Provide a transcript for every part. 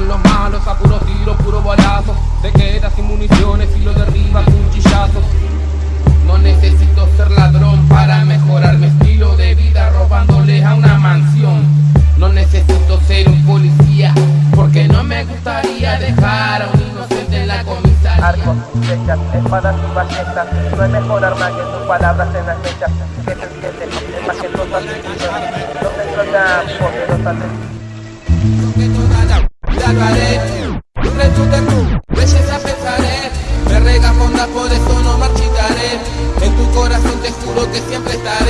son los malos, a puro tiro, puro balazo. Te quedas sin municiones y lo derribas un chillazo. No necesito ser ladrón para mejorar mi estilo de vida robándoles a una mansión. No necesito ser un policía porque no me gustaría dejar a un inocente en la comisaría. Arcos, flechas, espadas y ballestas No hay mejor arma que tus palabras en las fechas Que se entiende, es majestuosa asesino No me suena poderosa Lo que toda Un rechute tú, belleza pensaré Me rega fonda, por eso no marchitaré. En tu corazón te juro que siempre estaré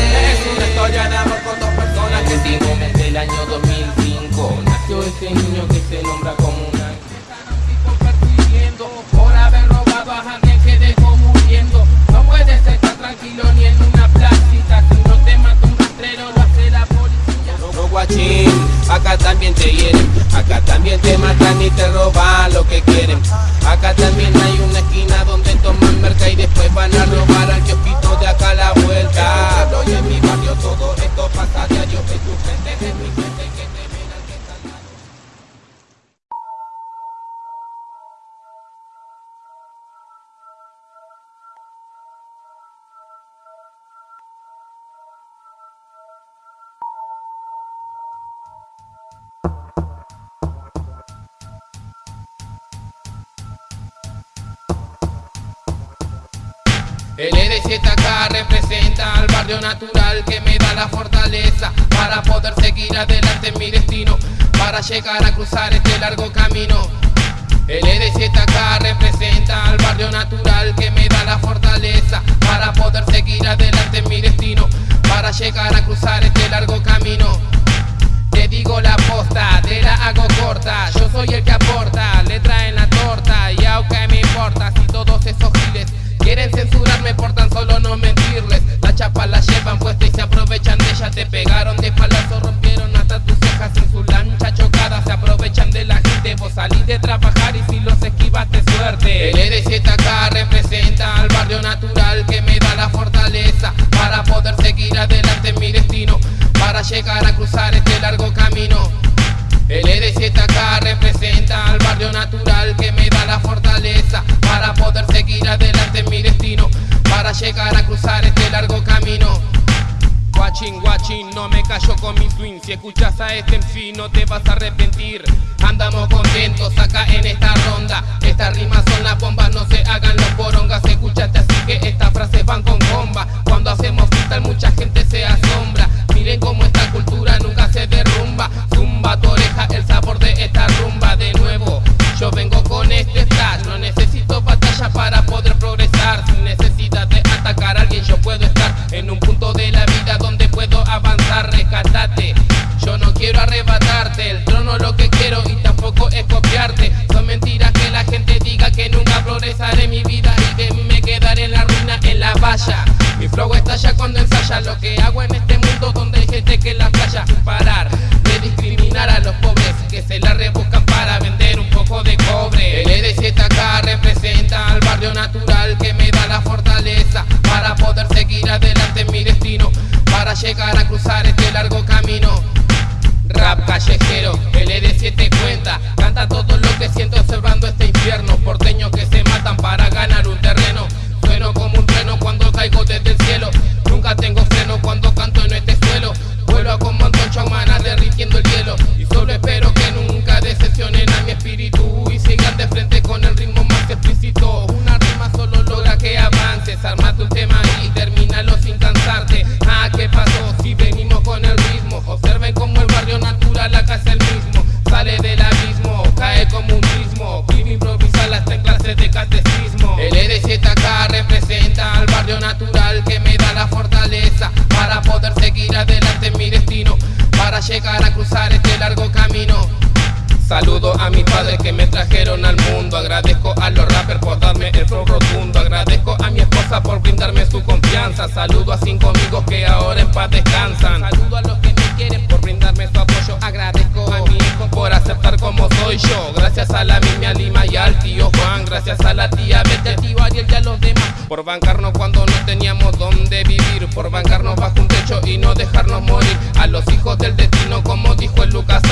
para llegar a cruzar llegar a cruzar este largo camino. Guachín, guachín, no me callo con mi swing Si escuchas a este MC no te vas a arrepentir. Andamos contentos acá en esta ronda. Estas rimas son las bombas, no se hagan los porongas. Escuchaste así que estas frases van con bomba. Cuando hacemos en la valla Mi flow estalla cuando ensaya. Lo que hago en este mundo donde hay gente que la playa. Parar de discriminar a los pobres Que se la rebuscan para vender un poco de cobre. El ED7K representa al barrio natural Que me da la fortaleza para poder seguir adelante en mi destino Para llegar a cruzar este largo camino. Rap callejero, el ED7 cuenta Canta todo lo que siento observando este infierno Porteños que paz descansan. Saludo a los que me quieren por brindarme su apoyo. Agradezco a mi hijo por aceptar como soy yo. Gracias a la mimia Lima y al tío Juan. Gracias a la tía Betty, Por bancarnos cuando no teníamos donde vivir. Por bancarnos bajo un techo y no dejarnos morir. A los hijos del destino como dijo el Lucas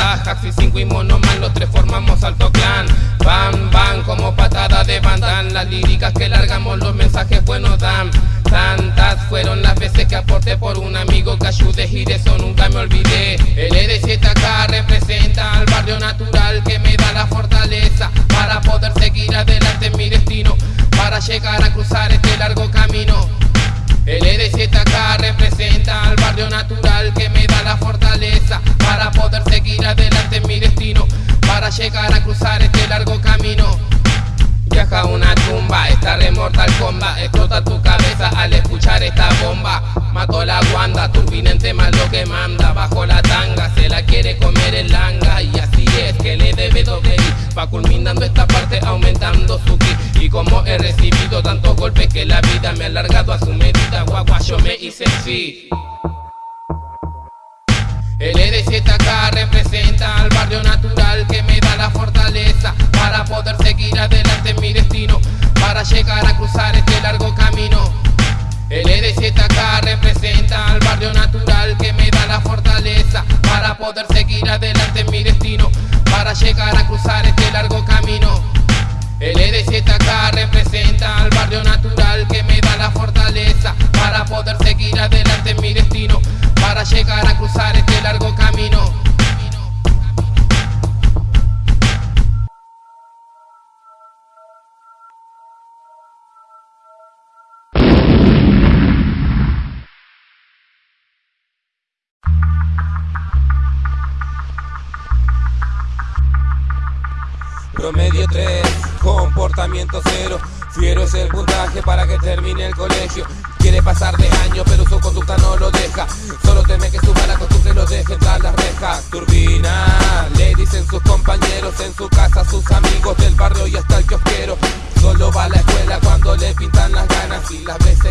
y cinco y Monoman los tres formamos alto clan. Van, van como patada de bandan Las líricas que largamos los mensajes buenos dan. Tantas fueron las veces que aporté por un amigo que ayude y de eso nunca me olvidé. El ED7 acá representa al barrio natural que me da la fortaleza Para poder seguir adelante Para llegar a cruzar este largo camino. El ED7 acá representa al barrio natural que me da la fortaleza Para poder seguir adelante en mi destino Para llegar a cruzar este largo camino. Viaja una tumba, esta remortal comba Explota tu cabeza al escuchar esta bomba. Mato la guanda, turbinente más lo que manda Bajo la tanga, se la quiere comer el langa Y así es que le debe doble Va culminando esta parte aumentando su ki Y como he recibido tantos golpes que la vida me ha alargado a su medida Guagua yo me hice sí el ED7 acá representa al barrio natural que me da la fortaleza para poder seguir adelante mi destino, para llegar a cruzar este largo camino. El ED7 acá representa al barrio natural que me da la fortaleza para poder seguir adelante en mi destino, para llegar a cruzar este largo camino. El ED7 acá representa al barrio natural que me da la fortaleza para poder seguir adelante en mi destino, para llegar a cruzar este largo camino. Promedio 3, comportamiento 0 Fiero es el puntaje para que termine el colegio. Quiere pasar de año pero su conducta no lo deja. Solo teme que su mala costumbre lo deje tras las rejas. Turbina, le dicen sus compañeros En su casa, sus amigos del barrio y hasta el kiosquero. Solo va a la escuela cuando le pintan las ganas Y las veces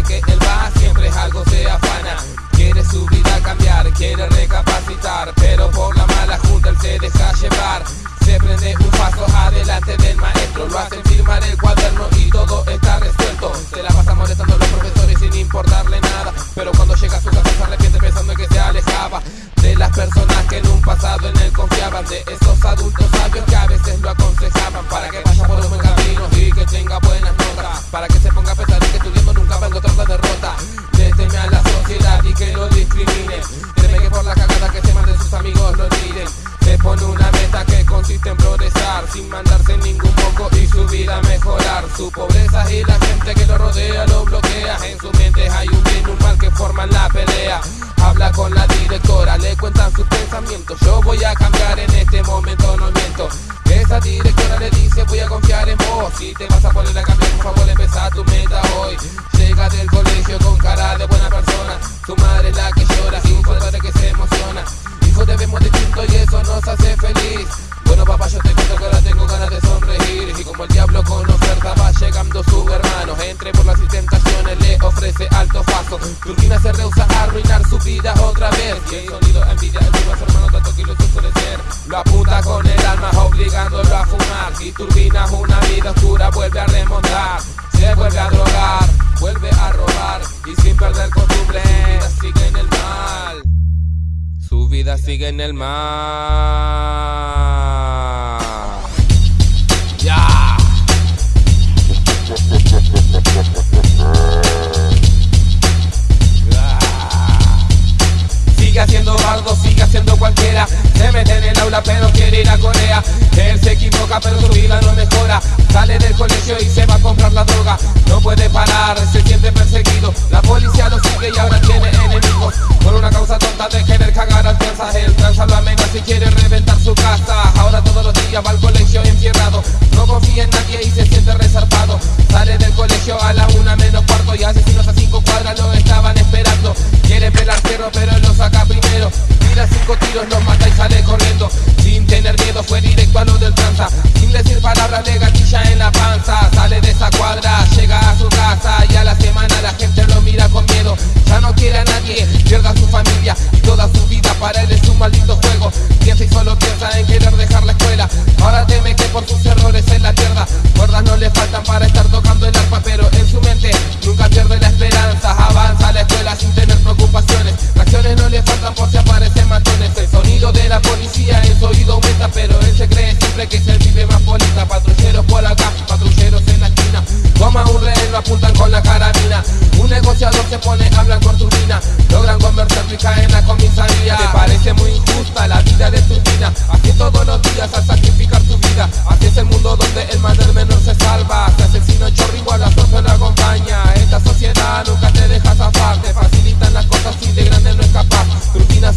palabras le gatilla en la panza. Sale de esa cuadra, llega a su casa Y a la semana la gente lo mira con miedo. Ya no quiere a nadie, pierda a su familia Y toda su vida para él es un maldito juego. Piensa y solo piensa en querer dejar la escuela. Ahora teme que por sus errores en la pierda Cuerdas no le faltan para estar tocando el arpa Pero en su mente nunca pierde la esperanza. Avanza a la escuela sin tener preocupaciones. No le faltan por si aparecen matones. El sonido de la policía en su oído aumenta Pero él se cree siempre que se vive más bonita. Patrulleros por acá, patrulleros en la esquina. Toma un rehén, lo apuntan con la carabina. Un negociador se pone, hablan con turbina Logran conversar y caen la comisaría. Te parece muy injusta la vida de tu vida Así todos los días al sacrificar tu vida. Así es el mundo donde el mal del menor se salva. Se asesino chorro igual a la acompaña.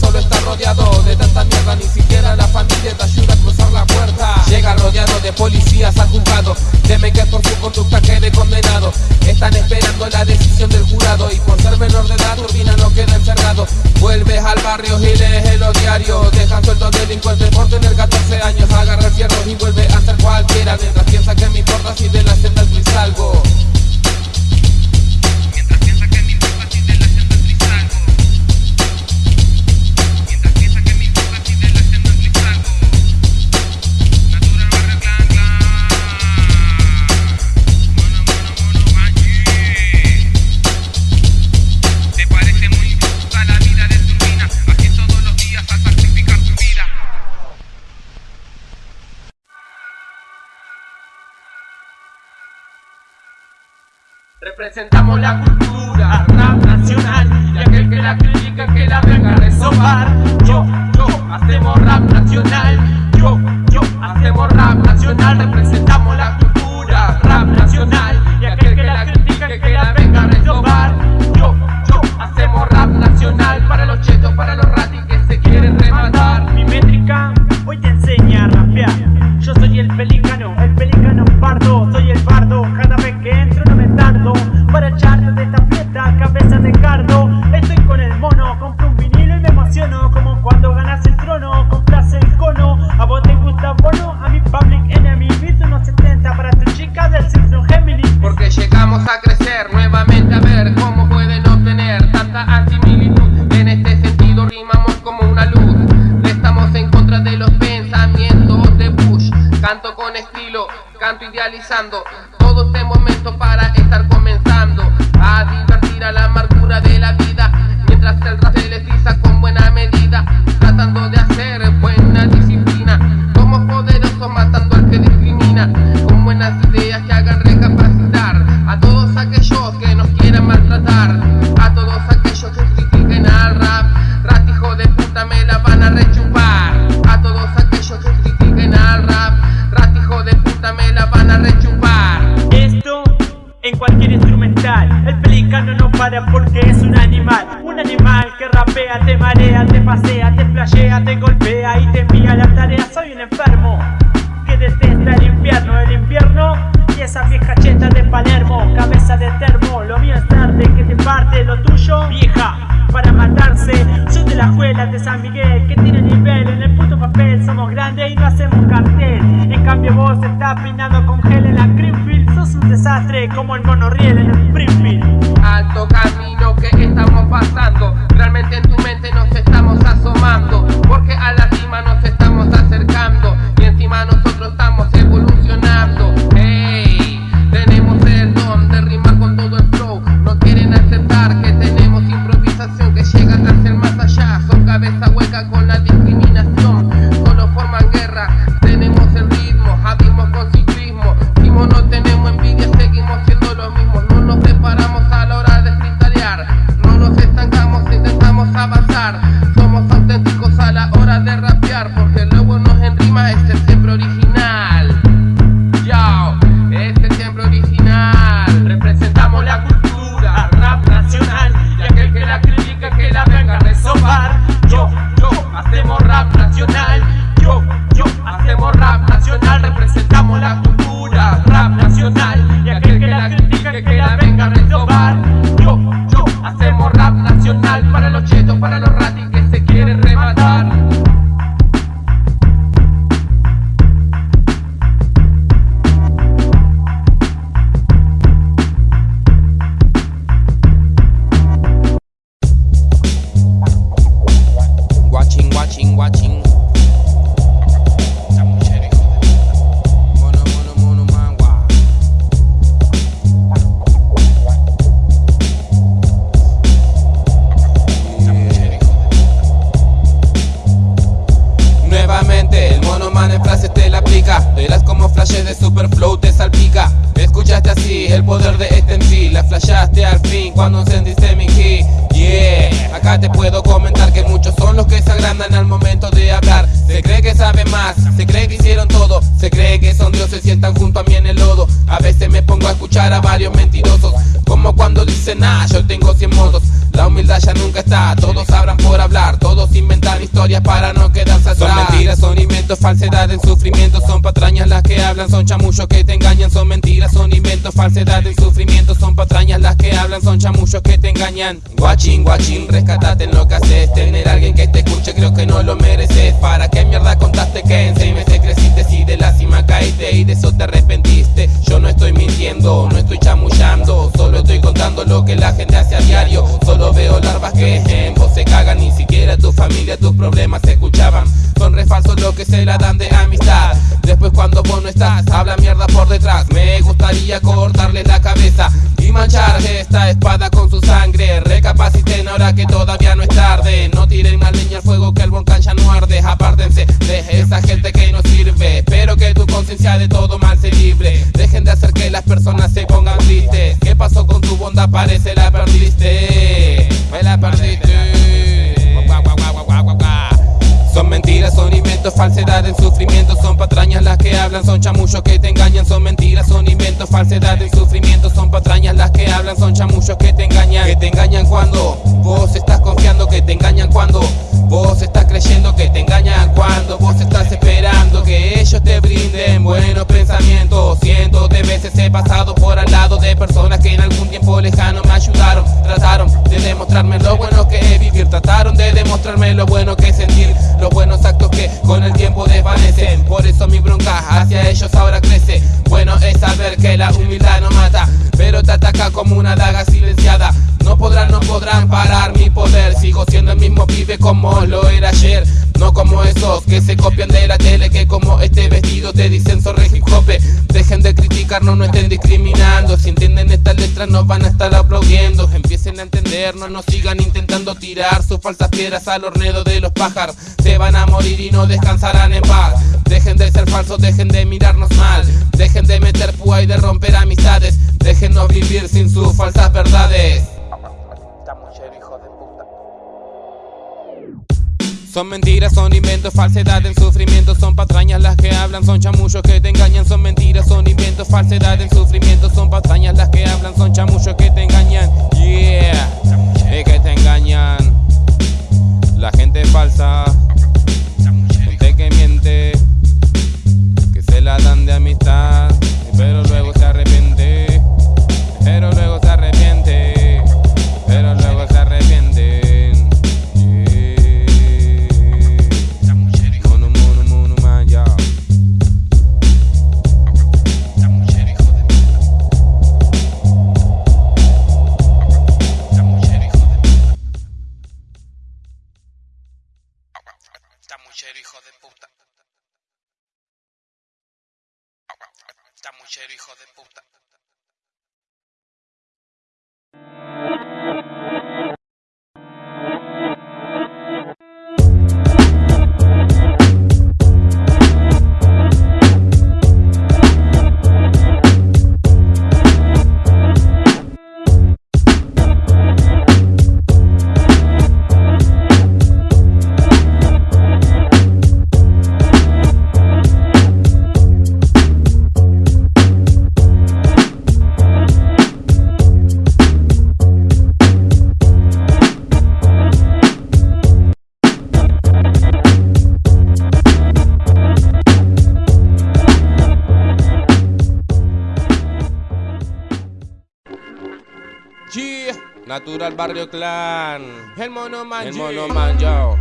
solo está rodeado de tanta mierda Ni siquiera la familia te ayuda a cruzar la puerta. Llega rodeado de policías al juzgado Teme que por su conducta quede condenado. Están esperando la decisión del jurado Y por ser menor de edad Urbina no queda encerrado. Vuelves al barrio y lees en los diarios Dejan sueltos delincuentes por tener 14 años. Agarra el fierro y vuelve a ser cualquiera Mientras piensa que me importa si de la senda al salgo. Representamos la cultura rap nacional Y aquel que la critica que la venga a resobar. Yo, yo, hacemos rap nacional. Yo, yo, hacemos rap nacional pasado por al lado de personas que en algún tiempo lejano me ayudaron, trataron de demostrarme lo bueno que es vivir, trataron de demostrarme lo bueno que es sentir los buenos actos que con el tiempo desvanecen. Por eso mi bronca hacia ellos ahora crece. Bueno es saber que la humildad no mata, pero te ataca como una daga silenciada. No podrán, no podrán parar mi poder. Sigo siendo el mismo pibe como lo era ayer. No como esos que se copian de la tele, que como este vestido te dicen sobre hip. Dejen de no estén discriminando. Si entienden estas letras, nos van a estar aplaudiendo. Empiecen a entendernos, no sigan intentando tirar sus falsas piedras al hornedo de los pájaros. Se van a morir y no descansarán en paz. Dejen de ser falsos, dejen de mirarnos mal. Dejen de meter púa y de romper amistades. Déjenos vivir sin sus falsas verdades. Son mentiras, son inventos, falsedades, sufrimientos, son patrañas las que hablan, son chamullos que te engañan, son mentiras, son inventos, falsedades, sufrimientos, son patrañas las que hablan, son chamullos que te engañan, yeah, es que te engañan, la gente falsa, gente que miente, que se la dan de amistad, pero luego Barrio Clan. El mono man, el mono man, yo.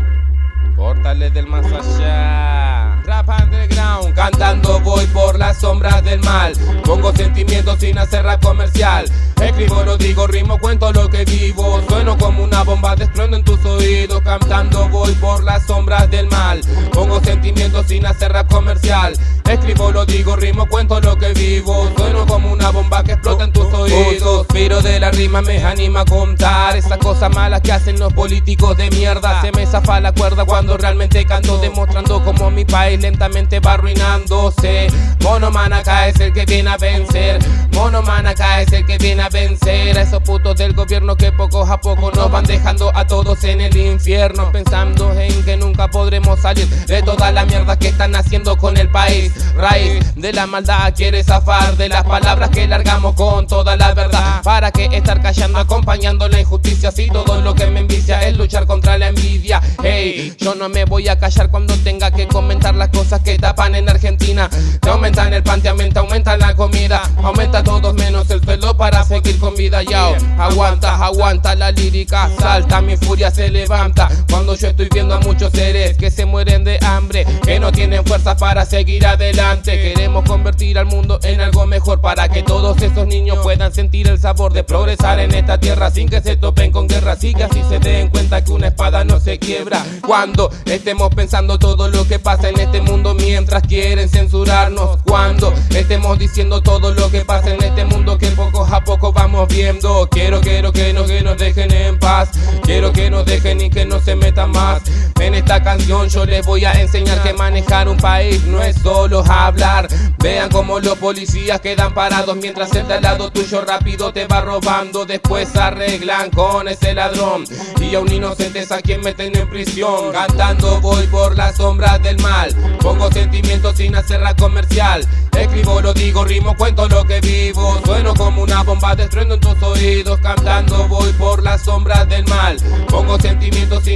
Portales del más allá. Rap underground, cantando voy por las sombras del mal. Pongo sentimientos sin hacer rap comercial. Escribo, lo digo, rimo, cuento lo que vivo. Sueno como una bomba de estruendo en tus oídos. Cantando voy por las sombras del mal. Pongo sentimientos sin hacer rap comercial. Escribo, lo digo, rimo, cuento lo que vivo. Sueno como una bomba que explota en tus oídos. Suspiro de la rima me anima a contar esas cosas malas que hacen los políticos de mierda. Se me zafa la cuerda cuando realmente canto, demostrando como mi país país lentamente va arruinándose. Monoman acá es el que viene a vencer. Monoman acá es el que viene a vencer a esos putos del gobierno que poco a poco nos van dejando a todos en el infierno. Pensando en que nunca podremos salir de toda la mierda que están haciendo con el país. Raíz de la maldad quiere zafar de las palabras que largamos con toda la verdad. ¿Para que estar callando, acompañando la injusticia? Si todo lo que me envicia es luchar contra la envidia. Hey, yo no me voy a callar cuando tenga que comentar las cosas que tapan en Argentina. Te aumentan el pan, te aumenta, aumenta la comida. Aumenta todos menos el suelo para seguir con vida. Yao, aguanta, aguanta la lírica. Salta, mi furia se levanta. Cuando yo estoy viendo a muchos seres que se mueren de hambre, que no tienen fuerzas para seguir adelante. Queremos convertir al mundo en algo mejor para que todos esos niños puedan sentir el sabor de progresar en esta tierra sin que se topen con guerra. Así que así se den cuenta que una espada no se quiebra. Cuando estemos pensando todo lo que pasa en este mundo mientras quieren censurarnos. Cuando estemos diciendo todo lo que pasa en este mundo que poco a poco vamos viendo. Quiero, quiero que no que nos dejen en paz. Quiero que nos dejen y que no se metan más. En esta canción yo les voy a enseñar que manejar un país no es solo hablar. Vean cómo los policías quedan parados mientras el de lado tuyo rápido te va robando. Después arreglan con ese ladrón y a un inocente a quien meten en prisión. Cantando voy por las sombras del mal. Pongo sentimientos sin hacer la comercial. Escribo, lo digo, rimo, cuento lo que vivo. Sueno como una bomba destruyendo en tus oídos. Cantando voy por las sombras del mal.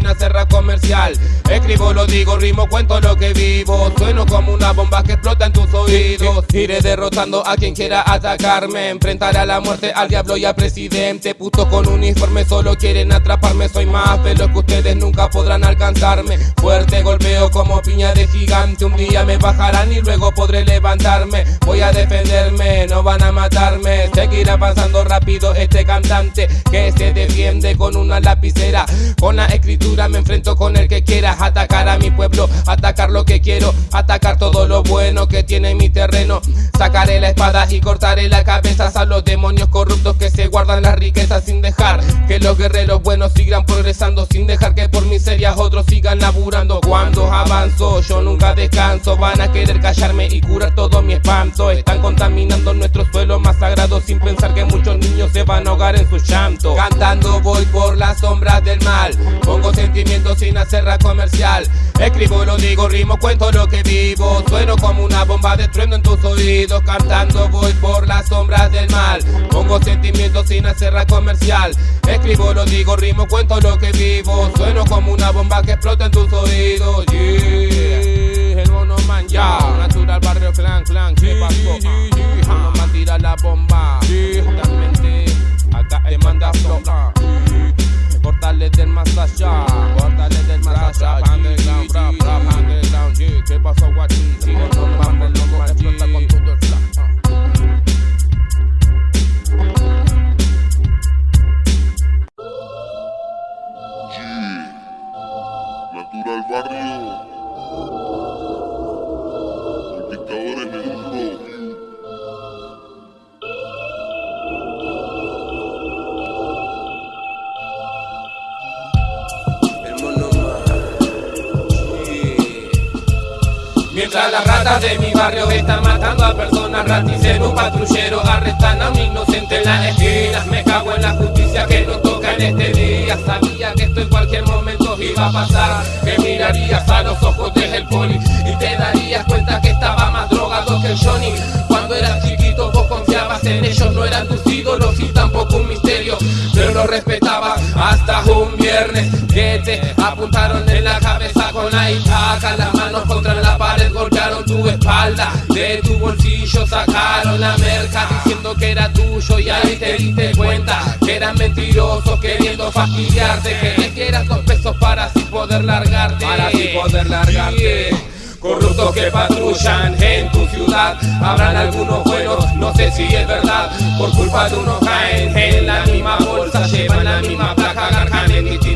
Hacer la comercial. Escribo, lo digo, rimo, cuento lo que vivo. Sueno como una bomba que explota en tus oídos. Iré derrotando a quien quiera atacarme. Enfrentaré a la muerte, al diablo y al presidente. Putos con uniforme solo quieren atraparme. Soy más veloz que ustedes nunca podrán alcanzarme. Fuerte golpeo como piña de gigante. Un día me bajarán y luego podré levantarme. Voy a defenderme, no van a matarme. Seguir avanzando rápido este cantante que se defiende con una lapicera. Con la escritura me enfrento con el que quiera atacar a mi pueblo, atacar lo que quiero, atacar todo lo bueno que tiene mi terreno. Sacaré la espada y cortaré la cabeza a los demonios corruptos que se guardan las riquezas sin dejar que los guerreros buenos sigan progresando, sin dejar que por miserias otros sigan laburando. Cuando avanzo, yo nunca descanso. Van a querer callarme y curar todo mi espanto. Están contaminando nuestro suelo más sagrado sin pensar que muchos niños se van a ahogar en su llanto. Cantando voy por las sombras del mal. Sentimientos sin hacer la comercial. Escribo, lo digo, rimo, cuento lo que vivo. Sueno como una bomba destruyendo en tus oídos. Cantando voy por las sombras del mal. Pongo sentimientos sin hacer la comercial. Escribo, lo digo, rimo, cuento lo que vivo. Sueno como una bomba que explota en tus oídos. Yeah. El mono man, ya. Natural barrio clan, clan. ¿Qué pasó? Mono man tira la bomba. Justamente acá te manda. Portales del más allá. Portales del más allá. Underground, rap, rap, underground. yeah. ¿Qué pasó, guachín? Sigo no mames, loco, explota con todo el flash. Natural Barrio. Mientras las ratas de mi barrio están matando a personas un patrullero Arrestan a un inocente en las esquinas. Me cago en la justicia que nos toca en este día. Sabía que esto en cualquier momento iba a pasar. Que mirarías a los ojos del poli Y te darías cuenta que estaba más drogado que el Johnny. Cuando eras chiquito vos confiabas en ellos No eran tus ídolos y tampoco un misterio. Pero lo respetabas hasta un viernes. Que apuntaron en la cabeza con la itaca Las manos contra la golpearon tu espalda. De tu bolsillo sacaron la merca Diciendo que era tuyo y ahí te diste cuenta Que eran mentirosos queriendo fastidiarte. Que les quieras dos pesos para así poder largarte. Para así poder largarte. Corruptos que patrullan en tu ciudad. Habrán algunos buenos, no sé si es verdad. Por culpa de unos caen en la misma bolsa Llevan la misma placa, garjan en zonas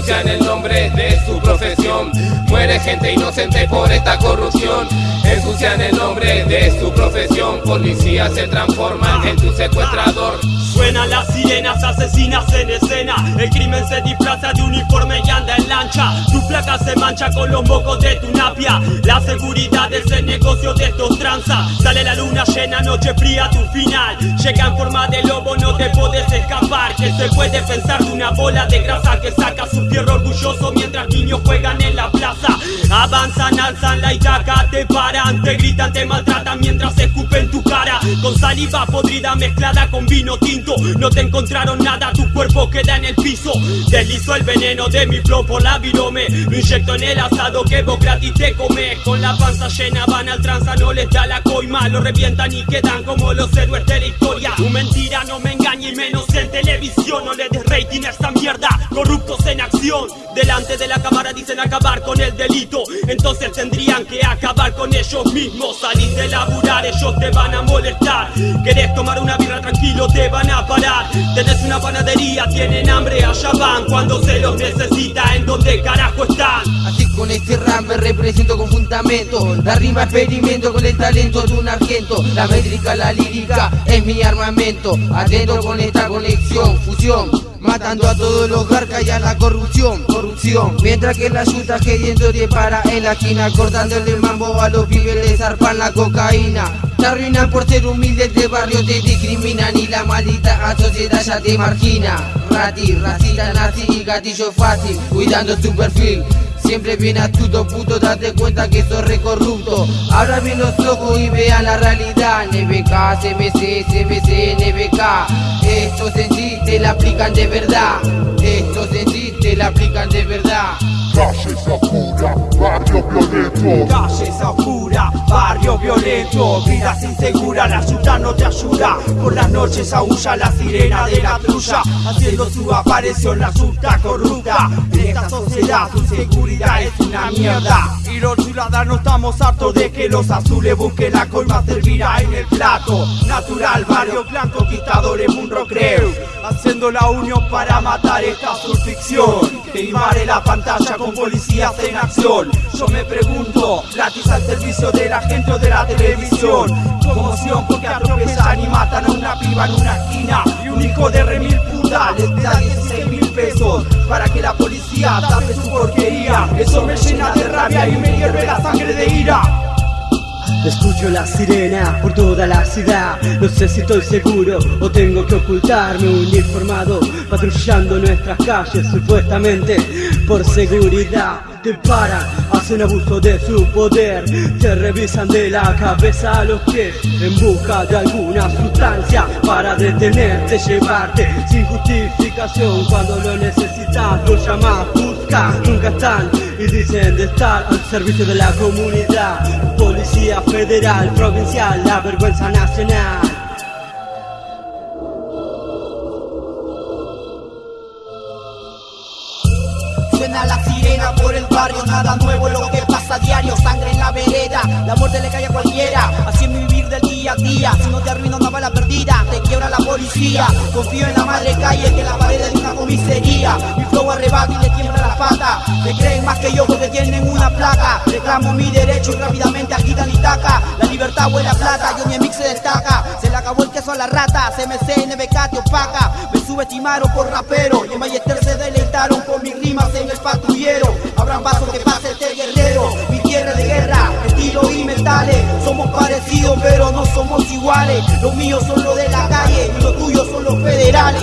Ensucian el nombre de su profesión Muere gente inocente por esta corrupción ensucian el nombre de su profesión. Policías se transforman en tu secuestrador. Suenan las sirenas asesinas en escena. El crimen se disfraza de uniforme y anda en lancha. Tu placa se mancha con los mocos de tu napia. La seguridad es el negocio de estos tranza. Sale la luna llena, noche fría, tu final. Llega en forma de lobo, no te puedes escapar. Que se puede pensar de una bola de grasa que saca su fierro orgulloso mientras niños juegan en la plaza. Avanzan, alzan la itaca, te paran, te gritan, te maltratan mientras escupen tu cara. Con saliva podrida mezclada con vino tinto. No te encontraron nada, tu cuerpo queda en el piso. Deslizo el veneno de mi flow por la virome. Lo inyecto en el asado que vos gratis te comes. Con la panza llena van al tranza, no les da la coima. Lo revientan y quedan como los héroes de la historia. Tu mentira no me engaña y menos en televisión. No le des rating a esta mierda, corruptos en acción. Delante de la cámara dicen acabar con el delito. Entonces tendrían que acabar con ellos mismos. Salís de laburar, ellos te van a molestar. Querés tomar una birra tranquilo, te van a parar. Tenés una panadería, tienen hambre, allá van. Cuando se los necesita, ¿en dónde carajo están? Así con este rap me represento con fundamento La rima experimento con el talento de un argento La métrica, la lírica es mi armamento Atento con esta conexión, fusión Matando a todos los garcas y a la corrupción, corrupción Mientras que la yuta queriendo te para en la esquina Cortándole el mambo a los pibes les zarpan la cocaína te arruinan por ser humilde de barrio, te discriminan y la maldita sociedad ya te margina. Rati, racista, nazi y gatillo fácil, cuidando tu perfil. Siempre bien astuto, puto, date cuenta que sos recorrupto. Abra bien los ojos y vea la realidad. NBK, CMC, CMC, NBK. Estos en sí te la aplican de verdad. Estos en sí te la aplican de verdad. Calles oscuras, barrio violento. Calles oscura, barrio violento, vidas inseguras, la ciudad no te ayuda. Por las noches aúlla la sirena de la trulla, haciendo su aparición la susta corrupta. En esta sociedad su seguridad es una mierda. Y los ciudadanos estamos hartos de que los azules busquen la colma servirá en el plato. Natural, barrio blanco, conquistadores, un recreo. Haciendo la unión para matar esta subficción. Que invade la pantalla con policías en acción. Yo me pregunto, gratis al servicio de la gente o de la televisión. Conmoción porque atropellan y matan a una piba en una esquina. Y un hijo de remil puta les da 16 mil pesos para que la policía tape su porquería. Eso me llena de rabia y me hierve la sangre de ira. Escucho la sirena por toda la ciudad. No sé si estoy seguro o tengo que ocultarme Uniformado patrullando nuestras calles Supuestamente por seguridad Te paran, hacen abuso de su poder Te revisan de la cabeza a los pies En busca de alguna sustancia Para detenerte, llevarte sin justificación Cuando lo necesitas lo llamas, buscas Nunca están y dicen de estar al servicio de la comunidad Policía federal, provincial, la vergüenza nacional. Suena la por el barrio, nada nuevo lo que a diario, sangre en la vereda, la muerte le cae a cualquiera, así es mi vivir del día a día, si no te arruino una bala perdida, te quiebra la policía, confío en la madre calle que la pared de una comisaría, mi flow arrebata y le tiembla la pata, me creen más que yo porque tienen una placa, reclamo mi derecho y rápidamente agitan y taca, la libertad huele a plata, yo mi mix se destaca, se le acabó el queso a la rata, CMC, NBK te opaca, me subestimaron por rapero, y en Ballester se deleitaron con mis rimas en el patrullero, abran paso que pase este guerrero, tierra de guerra, estilo y metales, somos parecidos pero no somos iguales, los míos son los de la calle y los tuyos son los federales.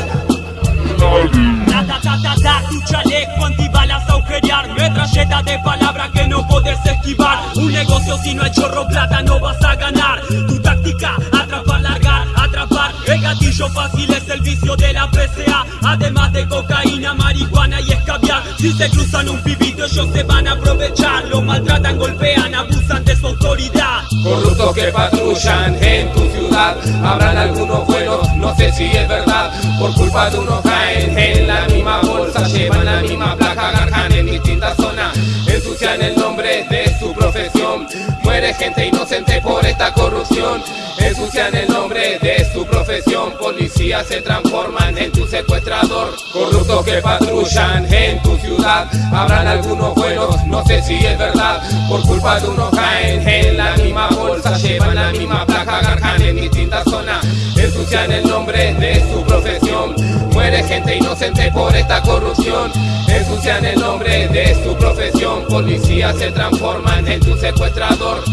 Tu chaleco antibalas agujerear Metralleta de palabras que no podés esquivar. Un negocio si no hay chorro plata no vas a ganar. Tu táctica, atrapar, largar, atrapar. El gatillo fácil es el vicio de la PCA Además de cocaína, marihuana y si se cruzan un pibito ellos se van a aprovechar. Lo maltratan, golpean, abusan de su autoridad. Corruptos que patrullan en tu ciudad. Habrán algunos buenos, no sé si es verdad. Por culpa de unos caen en la misma bolsa Llevan la misma placa, garjan en distintas zonas. Ensucian el nombre de su profesión. Muere gente inocente por esta corrupción. Ensucian el nombre de su profesión profesión Policía se transforman en tu secuestrador. Corruptos que patrullan en tu ciudad. Habrán algunos buenos, no sé si es verdad. Por culpa de unos caen en la misma bolsa Llevan la misma placa, garjan en distintas zonas. Ensucian el nombre de su profesión. Muere gente inocente por esta corrupción. Ensucian el nombre de su profesión. Policía se transforman en tu secuestrador.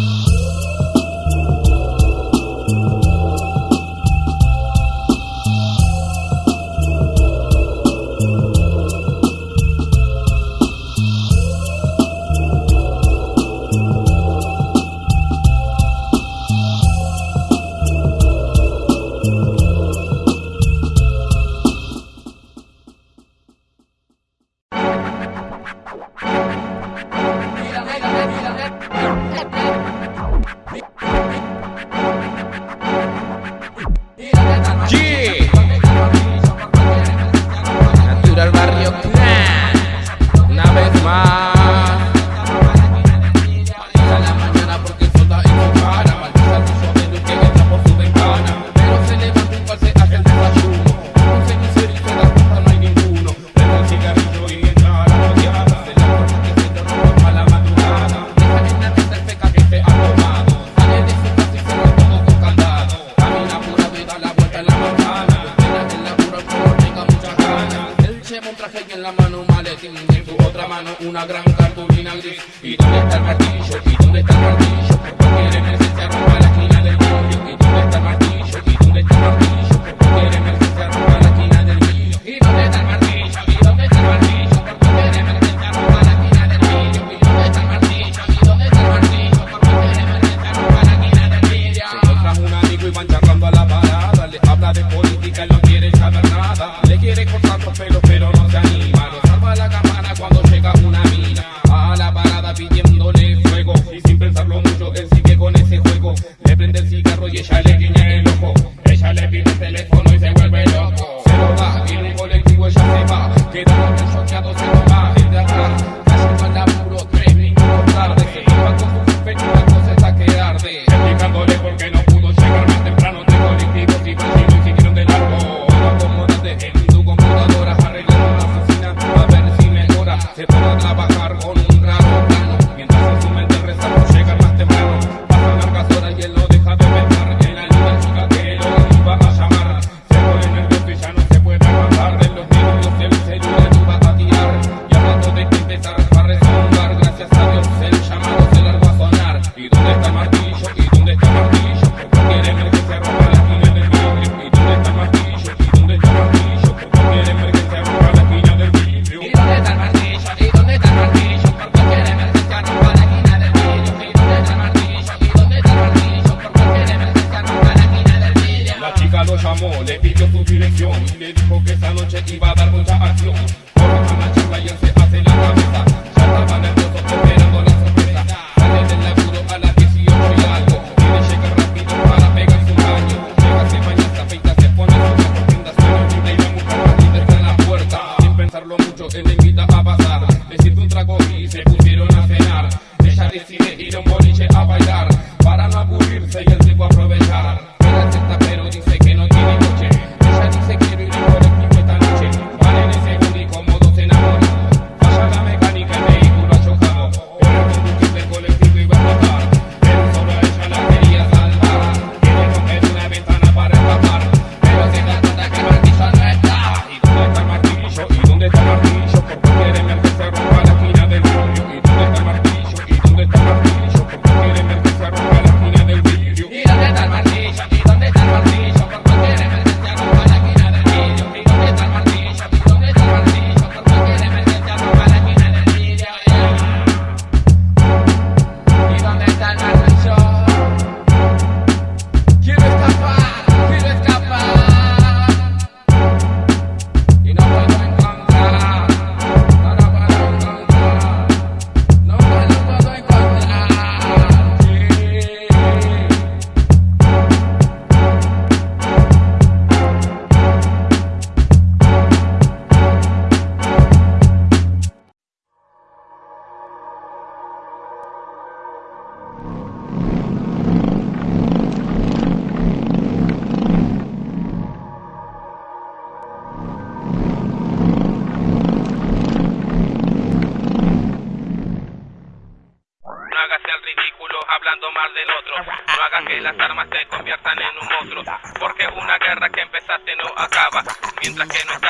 Mientras que no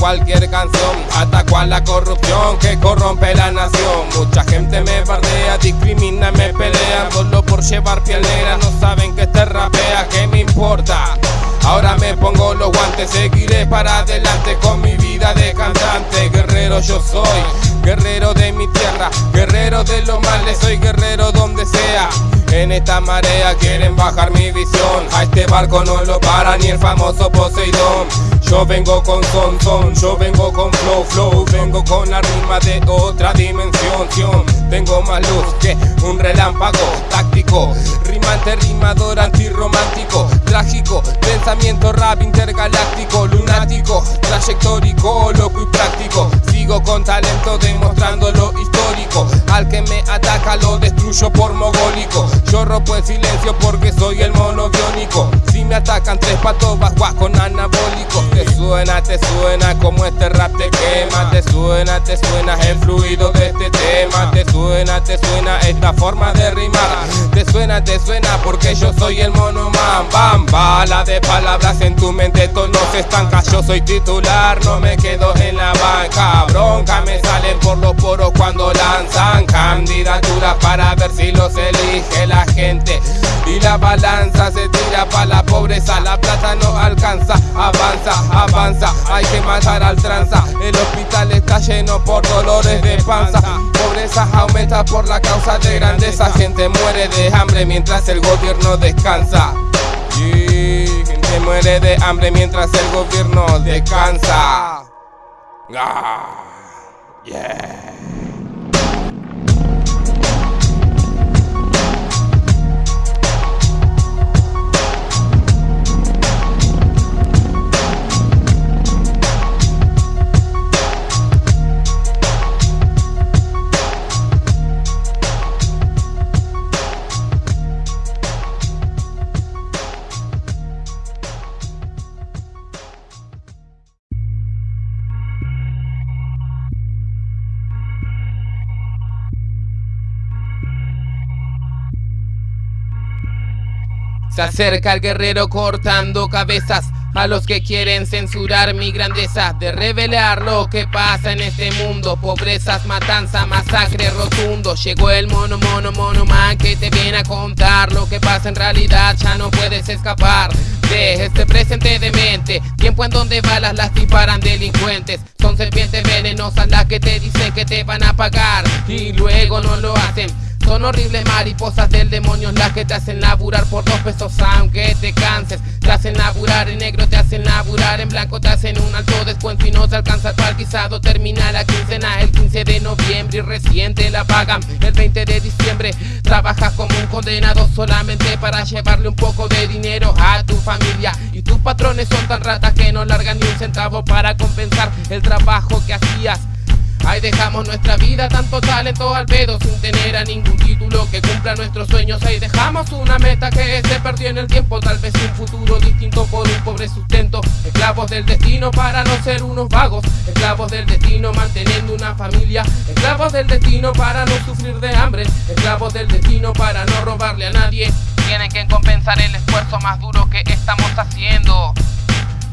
cualquier canción ataco a la corrupción que corrompe la nación. Mucha gente me bardea, discrimina, me pelea solo por llevar piel negra. No saben que este rapea, ¿qué me importa? Ahora me pongo los guantes, seguiré para adelante con mi vida de cantante. Guerrero yo soy, guerrero de mi tierra, guerrero de los males, soy guerrero donde sea. En esta marea quieren bajar mi visión, a este barco no lo para ni el famoso Poseidón. Yo vengo con son, son, yo vengo con flow, flow, vengo con la rima de otra dimensión. Tengo más luz que un relámpago táctico, rimante, rimador, antirromántico, trágico, pensamiento rap intergaláctico, lunático, trayectórico, loco y práctico. Con talento demostrando lo histórico, al que me ataca lo destruyo por mogólico. Yo rompo el silencio porque soy el mono biónico. Si me atacan tres patos, bajuas con anabólicos. Te suena, te suena como este rap te quema. Te suena, te suena el fluido de este tema. Te suena, te suena esta forma de rimar. Te suena, te suena porque yo soy el mono man. Bam, bala de palabras en tu mente, esto no se estanca. Yo soy titular, no me quedo en la banca. Bronca me salen por los poros cuando lanzan candidaturas para ver si los elige la gente. Y la balanza se tira para la pobreza, la plata no alcanza, avanza, avanza, hay que matar al tranza. El hospital está lleno por dolores de panza. Pobreza aumenta por la causa de grandeza. Gente muere de hambre mientras el gobierno descansa. Y gente muere de hambre mientras el gobierno descansa. Ah, yeah. Se acerca el guerrero cortando cabezas a los que quieren censurar mi grandeza De revelar lo que pasa en este mundo. Pobrezas, matanza, masacre rotundo. Llegó el mono, mono, mono man que te viene a contar Lo que pasa en realidad. Ya no puedes escapar De este presente demente Tiempo en donde balas las disparan delincuentes. Son serpientes venenosas las que te dicen que te van a pagar Y luego no lo hacen son horribles mariposas del demonio las que te hacen laburar por dos pesos aunque te canses. Te hacen laburar en negro, te hacen laburar en blanco Te hacen un alto descuento y no te alcanza el guisado Termina la quincena el 15 de noviembre y recién te la pagan. El 20 de diciembre trabajas como un condenado solamente para llevarle un poco de dinero a tu familia. Y tus patrones son tan ratas que no largan ni un centavo para compensar el trabajo que hacías Ahí dejamos nuestra vida, tanto talento al pedo sin tener a ningún título que cumpla nuestros sueños. Ahí dejamos una meta que se perdió en el tiempo, tal vez un futuro distinto por un pobre sustento. Esclavos del destino para no ser unos vagos, esclavos del destino manteniendo una familia, esclavos del destino para no sufrir de hambre, esclavos del destino para no robarle a nadie. Tienen que compensar el esfuerzo más duro que estamos haciendo.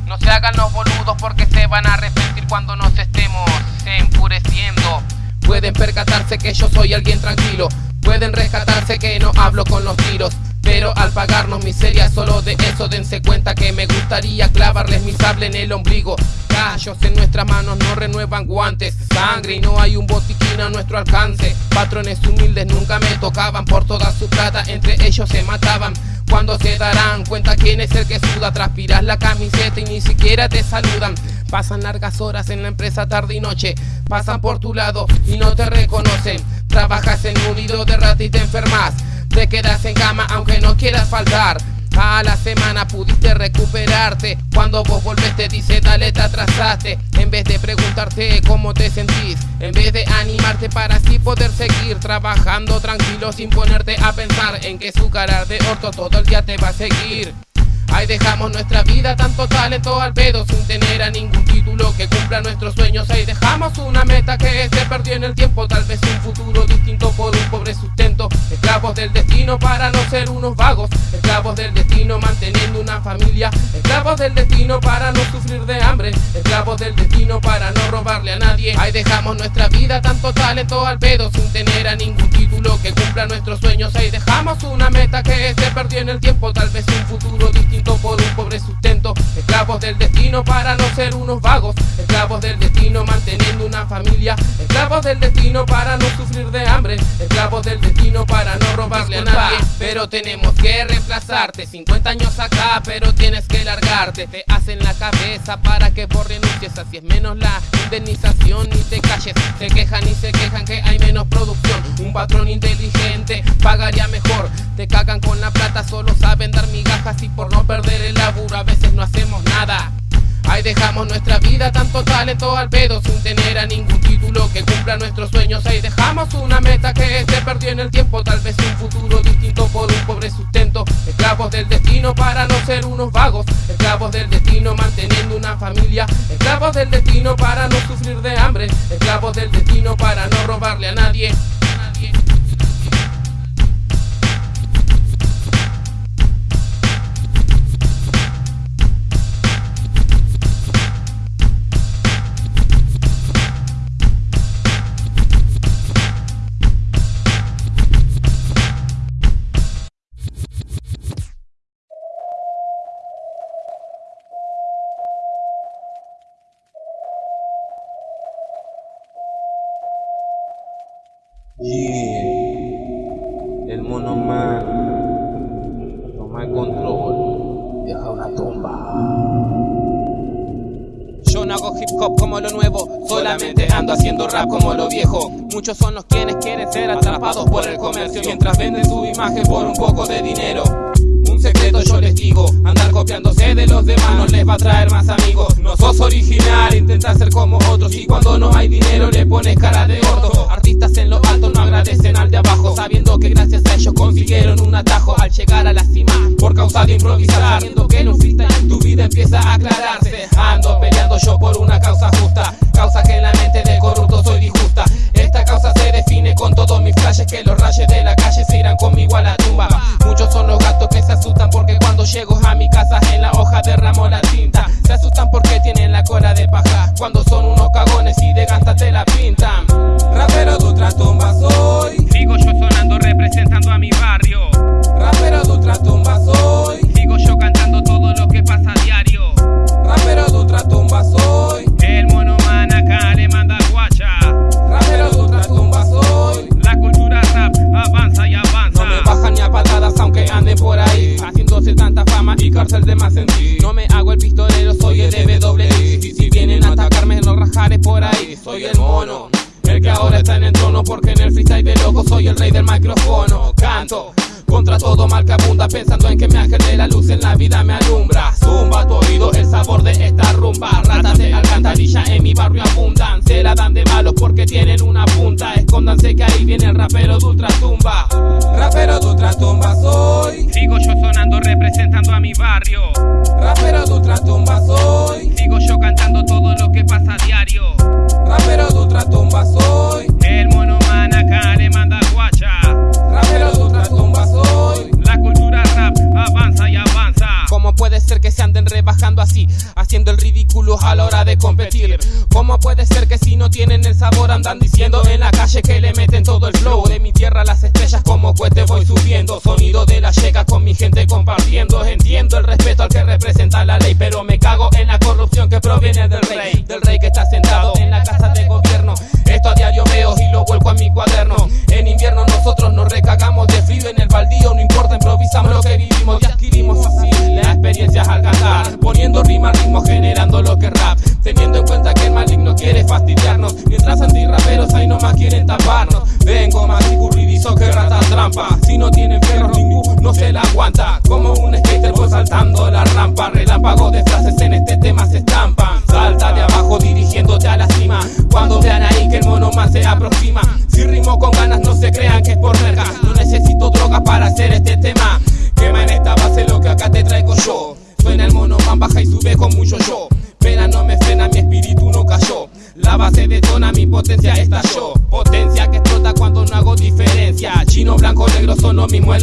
No se hagan los boludos porque se van a arrepentir cuando nos estemos enfureciendo. Pueden percatarse que yo soy alguien tranquilo. Pueden rescatarse que no hablo con los tiros. Pero al pagarnos miseria solo de eso dense cuenta que me gustaría clavarles mi sable en el ombligo. Callos en nuestras manos no renuevan guantes. Sangre y no hay un botiquín a nuestro alcance. Patrones humildes nunca me tocaban por toda su plata. Entre ellos se mataban. Cuando se darán cuenta quién es el que suda, transpiras la camiseta y ni siquiera te saludan. Pasan largas horas en la empresa tarde y noche, pasan por tu lado y no te reconocen. Trabajas en un nido de rata y te enfermas, te quedas en cama aunque no quieras faltar. A la semana pudiste recuperarte. Cuando vos volvés te dice dale te atrasaste En vez de preguntarte cómo te sentís En vez de animarte para así poder seguir Trabajando tranquilo sin ponerte a pensar En que su cara de orto todo el día te va a seguir. Ahí dejamos nuestra vida, tanto talento al pedo Sin tener a ningún título que cumpla nuestros sueños. Ahí dejamos una meta que se perdió en el tiempo Tal vez un futuro para no ser unos vagos. Esclavos del destino manteniendo una familia. Esclavos del destino para no sufrir de hambre. Esclavos del destino para no robarle a nadie. Ahí dejamos nuestra vida, tanto talento al pedo Sin tener a ningún título que cumpla nuestros sueños. Ahí dejamos una meta que se perdió en el tiempo Tal vez un futuro del destino para no ser unos vagos. Esclavos del destino manteniendo una familia. Esclavos del destino para no sufrir de hambre. Esclavos del destino para no robarle a nadie. Pero tenemos que reemplazarte. 50 años acá pero tienes que largarte. Te hacen la cabeza para que vos renuncies Así es menos la indemnización. Ni te calles Se quejan y se quejan que hay menos producción. Un patrón inteligente pagaría mejor. Te cagan con la plata solo saben dar migajas y por no perder el laburo, a veces no hacemos nada. Ahí dejamos nuestra vida, tanto talento al pedo sin tener a ningún título que cumpla nuestros sueños. Ahí dejamos una meta que se perdió en el tiempo, tal vez un futuro distinto por un pobre sustento. Esclavos del destino para no ser unos vagos, esclavos del destino manteniendo una familia, esclavos del destino para no sufrir de hambre, esclavos del destino para no robarle a nadie. Hip hop como lo nuevo, solamente ando haciendo rap como lo viejo. Muchos son los quienes quieren ser atrapados por el comercio mientras venden su imagen por un poco de dinero. Un secreto yo les digo, andar copiándose de los demás no les va a traer más amigos. No sos original, intenta ser como otros y cuando no hay dinero le pones cara de gordo. Artistas en lo alto no agradecen al de abajo, sabiendo que gracias a ellos consiguieron un atajo al llegar a la cima por causa de improvisar. Sabiendo que en un freestyle tu vida empieza a aclararse. Ando peleando yo por una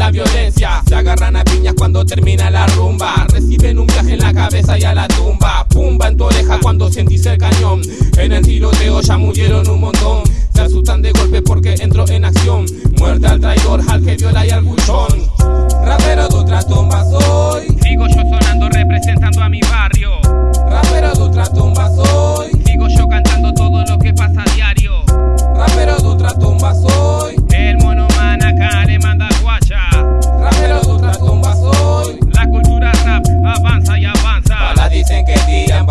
la violencia. Se agarran a piñas cuando termina la rumba. Reciben un viaje en la cabeza y a la tumba. Pumba en tu oreja cuando sentís el cañón. En el tiroteo ya murieron un montón. Se asustan de golpe porque entro en acción. Muerte al traidor, al que viola y al buchón. Rapero de ultratumba soy. Sigo yo sonando representando a mi barrio. Rapero de ultratumba soy. Sigo yo cantando todo lo que pasa a diario. Rapero de ultratumba soy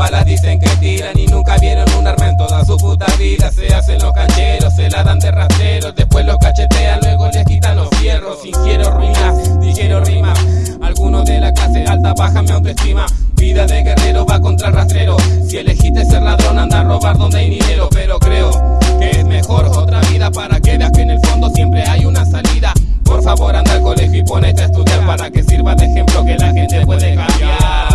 balas dicen que tiran Y nunca vieron un arma en toda su puta vida. Se hacen los cancheros, se la dan de rasteros Después los cachetean, luego les quitan los fierros. Ingiero ruinas, digiero rimas. Algunos de la clase alta bajan mi autoestima. Vida de guerrero va contra el rastrero. Si elegiste ser ladrón anda a robar donde hay dinero. Pero creo que es mejor otra vida Para que veas que en el fondo siempre hay una salida. Por favor anda al colegio y ponete a estudiar Para que sirva de ejemplo que la gente puede cambiar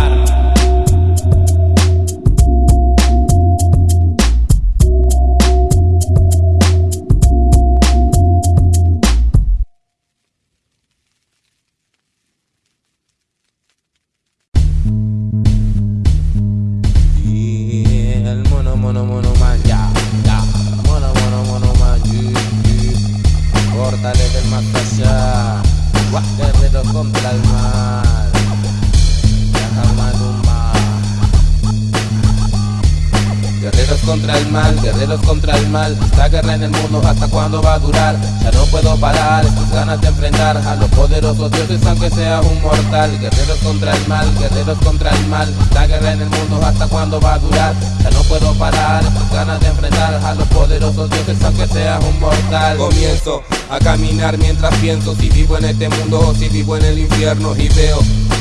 hasta cuándo va a durar. Ya no puedo parar, estas ganas de enfrentar A los poderosos dioses aunque sea un mortal. Guerreros contra el mal, guerreros contra el mal. Esta guerra en el mundo hasta cuándo va a durar Ya no puedo parar, estas ganas de enfrentar A los poderosos dioses aunque sea un mortal. Comienzo a caminar mientras pienso Si vivo en este mundo o si vivo en el infierno Y veo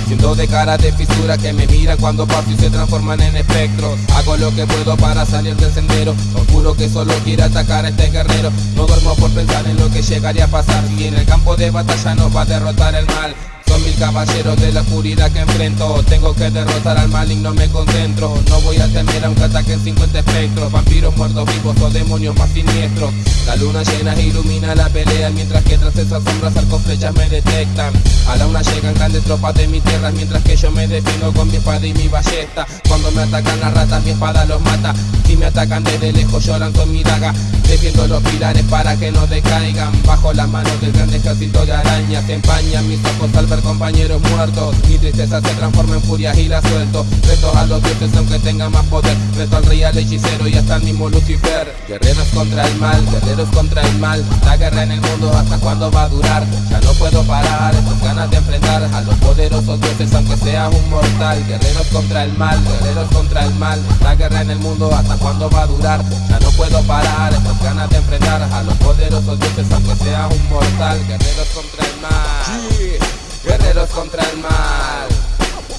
Siento de cara de fisura que me miran cuando paso y se transforman en espectros Hago lo que puedo para salir del sendero. Os que solo quiere atacar a este guerrero. No duermo por pensar en lo que llegaría a pasar. Y en el campo de batalla nos va a derrotar el mal mil caballeros de la oscuridad que enfrento. Tengo que derrotar al maligno, me concentro. No voy a temer aunque ataquen 50 espectros. Vampiros muertos vivos o demonios más siniestros. La luna llena ilumina la pelea Mientras que tras esas sombras arcos flechas me detectan. A la una llegan grandes tropas de mi tierra Mientras que yo me defino con mi espada y mi ballesta. Cuando me atacan las ratas mi espada los mata. Si me atacan desde lejos yo lanzo mi daga. Defiendo los pilares para que no decaigan. Bajo las manos del gran ejército de arañas empañan mis ojos al ver compañeros muertos. Mi tristeza se transforma en furia y la suelto. Reto a los dioses aunque tengan más poder. Reto al rey, al hechicero y hasta el mismo Lucifer. Guerreros contra el mal, guerreros contra el mal. La guerra en el mundo hasta cuándo va a durar Ya no puedo parar, estas ganas de enfrentar a los poderosos dioses aunque seas un mortal. Guerreros contra el mal, guerreros contra el mal. La guerra en el mundo hasta cuándo va a durar Ya no puedo parar estas ganas de enfrentar a los poderosos dioses aunque seas un mortal. Guerreros contra el mal Guerreros contra el mal.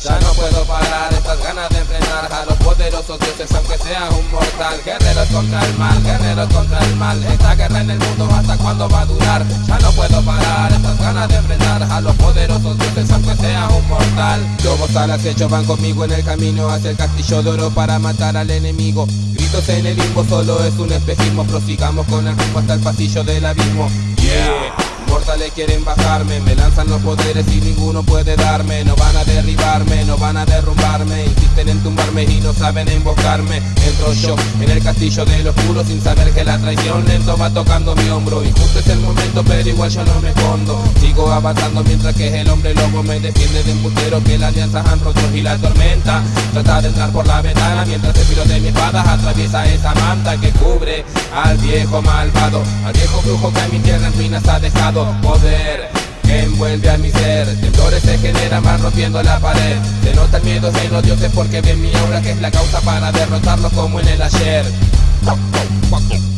Ya no puedo parar estas ganas de enfrentar a los poderosos dioses aunque seas un mortal. Guerreros contra el mal, guerreros contra el mal. Esta guerra en el mundo hasta cuándo va a durar Ya no puedo parar estas ganas de enfrentar a los poderosos dioses aunque seas un mortal. Lobos al acecho van conmigo en el camino hacia el castillo de oro para matar al enemigo. Gritos en el limbo solo es un espejismo. Prosigamos con el rumbo hasta el pasillo del abismo. Yeah Mortales quieren bajarme, me lanzan los poderes y ninguno puede darme. No van a derribarme, no van a derrumbarme. Insisten en tumbarme y no saben emboscarme. Entro yo en el castillo del oscuro sin saber que la traición lento va tocando mi hombro. Y justo es el momento pero igual yo no me escondo. Sigo avanzando mientras que el hombre lobo me defiende de un que las alianzas han roto y la tormenta. Trata de entrar por la ventana mientras el filo de mi espada. Atraviesa esa manta que cubre al viejo malvado. Al viejo brujo que a mi tierra en ruinas ha dejado poder que envuelve a mi ser. Temblores se generan van rompiendo la pared. Se nota el miedo en los dioses porque ven mi aura que es la causa para derrotarlos como en el ayer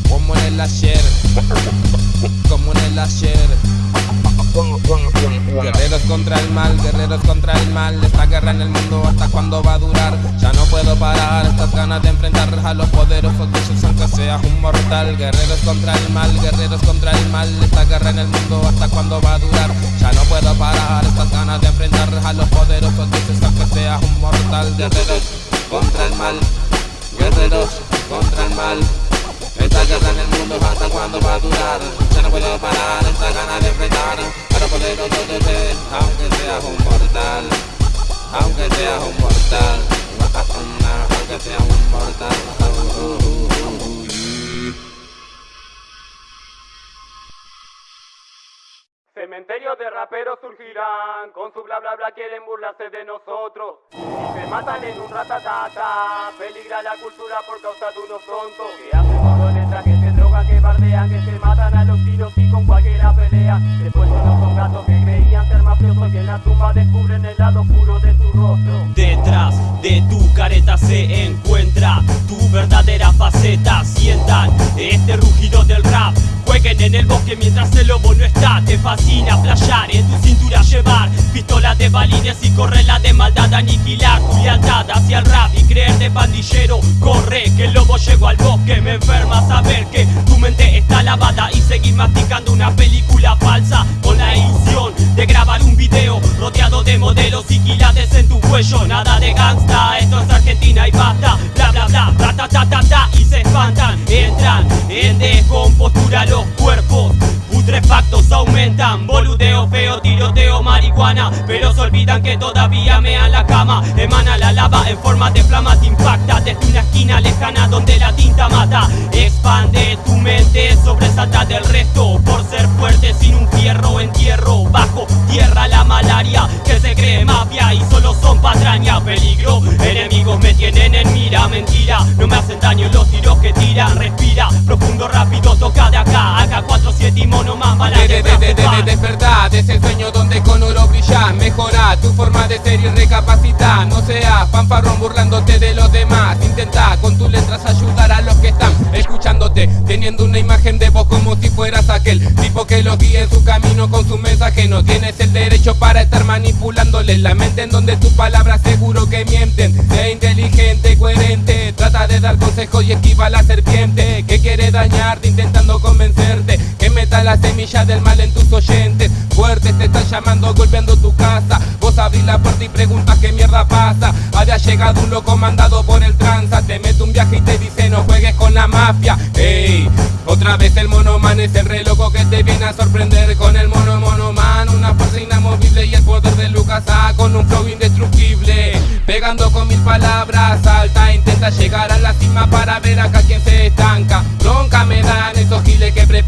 Como en el ayer. Como en el ayer. Guerreros contra el mal, guerreros contra el mal. Esta guerra en el mundo hasta cuándo va a durar Ya no puedo parar estas ganas de enfrentar a los poderosos dioses aunque seas un mortal. Guerreros contra el mal, guerreros contra el mal. Esta guerra en el mundo hasta cuándo va a durar Ya no puedo parar estas ganas de enfrentar a los poderosos dioses aunque seas un mortal. Guerreros contra el mal, guerreros contra el mal. Esta guerra en el mundo hasta cuándo va a durar. Ya no puedo parar esta ganas de enfrentar. A los poderosos dioses aunque seas un mortal. Aunque seas un mortal. Aunque seas un mortal Cementerios de raperos surgirán, con su bla bla bla quieren burlarse de nosotros. Y se matan en un ratatata, peligra la cultura por causa de unos tontos. Que hacen letras, que se drogan, que bardean, que se matan a los tiros y con cualquiera pelea. Después no son gatos que en la tumba descubren el lado oscuro de su rostro. Detrás de tu careta se encuentra tu verdadera faceta. Sientan este rugido del rap. Jueguen en el bosque mientras el lobo no está. Te fascina playar, en tu cintura llevar pistola de balines y correr la de maldad. Aniquilar tu lealtad hacia el rap y creerte pandillero. Corre, que el lobo llegó al bosque. Me enferma saber que tu mente está lavada y seguir masticando una película falsa con la ilusión de grabar un video rodeado de modelos y quilates en tu cuello. Nada de gangsta, esto es Argentina y basta. Bla bla bla, ta ta ta ta ta y se espantan. Entran en descompostura los cuerpos. Putrefactos aumentan, boludeo feo, tiroteo, marihuana. Pero se olvidan que todavía mean la cama. Emana la lava en forma de flama, te impacta Desde una esquina lejana donde la tinta mata. Expande tu mente, sobresalta del resto. Por ser fuerte sin un fierro, entierro Bajo tierra la malaria que se cree mafia Y solo son patraña, peligro Enemigos me tienen en mira, mentira. No me hacen daño los tiros que tiran Respira, profundo, rápido, toca de acá Acá 4, 7 y mono más de, de, de, de, de, despertar, es el sueño donde con oro brillas Mejora tu forma de ser y recapacita. No seas fanfarrón burlándote de los demás. Intenta con tus letras ayudar a los que están escuchándote Teniendo una imagen de vos como si fueras aquel Tipo que los guía en su camino con su mensaje. No tienes el derecho para estar manipulándoles la mente En donde tus palabras seguro que mienten. Sé inteligente, coherente Trata de dar consejos y esquiva a la serpiente Que quiere dañarte la semilla del mal en tus oyentes. Fuertes te están llamando, golpeando tu casa. Vos abrís la puerta y preguntas qué mierda pasa. Había llegado un loco mandado por el tranza. Te mete un viaje y te dice no juegues con la mafia Ey, otra vez el monoman es el re loco que te viene a sorprender. Con el mono monoman, una fuerza inamovible Y el poder de Lucas A con un flow indestructible. Pegando con mil palabras alta Intenta llegar a la cima para ver acá quién se estanca. Bronca me dan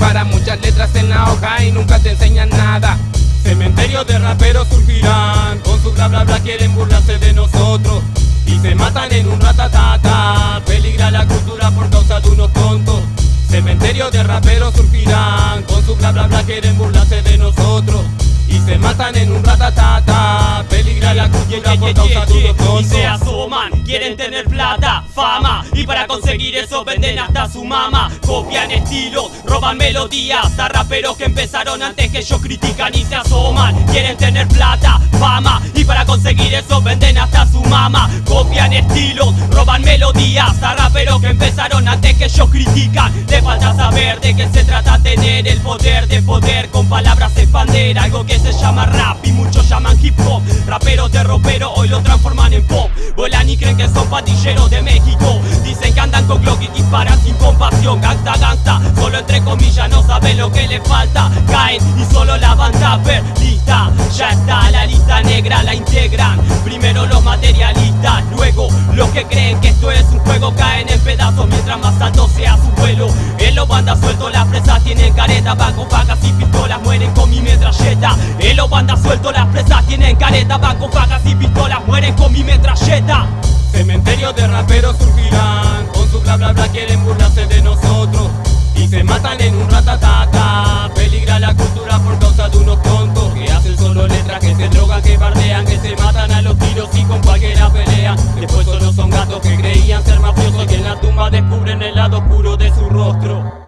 preparan muchas letras en la hoja y nunca te enseñan nada. Cementerios de raperos surgirán Con su bla bla bla quieren burlarse de nosotros. Y se matan en un ratatata Peligra la cultura por causa de unos tontos. Cementerios de raperos surgirán Con su bla bla bla quieren burlarse se matan en un ratatata. Peligra la cultura por causa todo Y se asoman, quieren tener plata, fama Y para conseguir eso venden hasta su mama Copian estilos, roban melodías A raperos que empezaron antes que ellos critican y se asoman Quieren tener plata, fama Y para conseguir eso venden hasta su mama Copian estilos, roban melodías A raperos que empezaron antes que ellos critican. Te falta saber de qué se trata tener el poder de poder Con palabras expander algo que se llama llaman rap muchos llaman hip hop. Raperos de ropero hoy lo transforman en pop. Vuelan y creen que son patilleros de México. Dicen que andan con Glock y disparan sin compasión. Gangsta, gangsta, solo entre comillas no saben lo que le falta. Caen y solo la banda perdida Ya está, la lista negra la integran. Primero los materialistas, luego los que creen que esto es un juego. Caen en pedazos mientras más alto sea su vuelo. En los bandas sueltos las presas tienen careta Van con y pistolas, mueren con mi metralleta. En los bandas suelto, las presas tienen careta Van con fagas y pistolas, mueren con mi metralleta. Cementerio de raperos surgirán Con su bla bla bla quieren burlarse de nosotros. Y se matan en un ratatata Peligra la cultura por causa de unos tontos. Que hacen solo letras, que se drogan, que bardean Que se matan a los tiros y con cualquiera pelean. Después solo son gatos que creían ser mafiosos Y en la tumba descubren el lado oscuro de su rostro.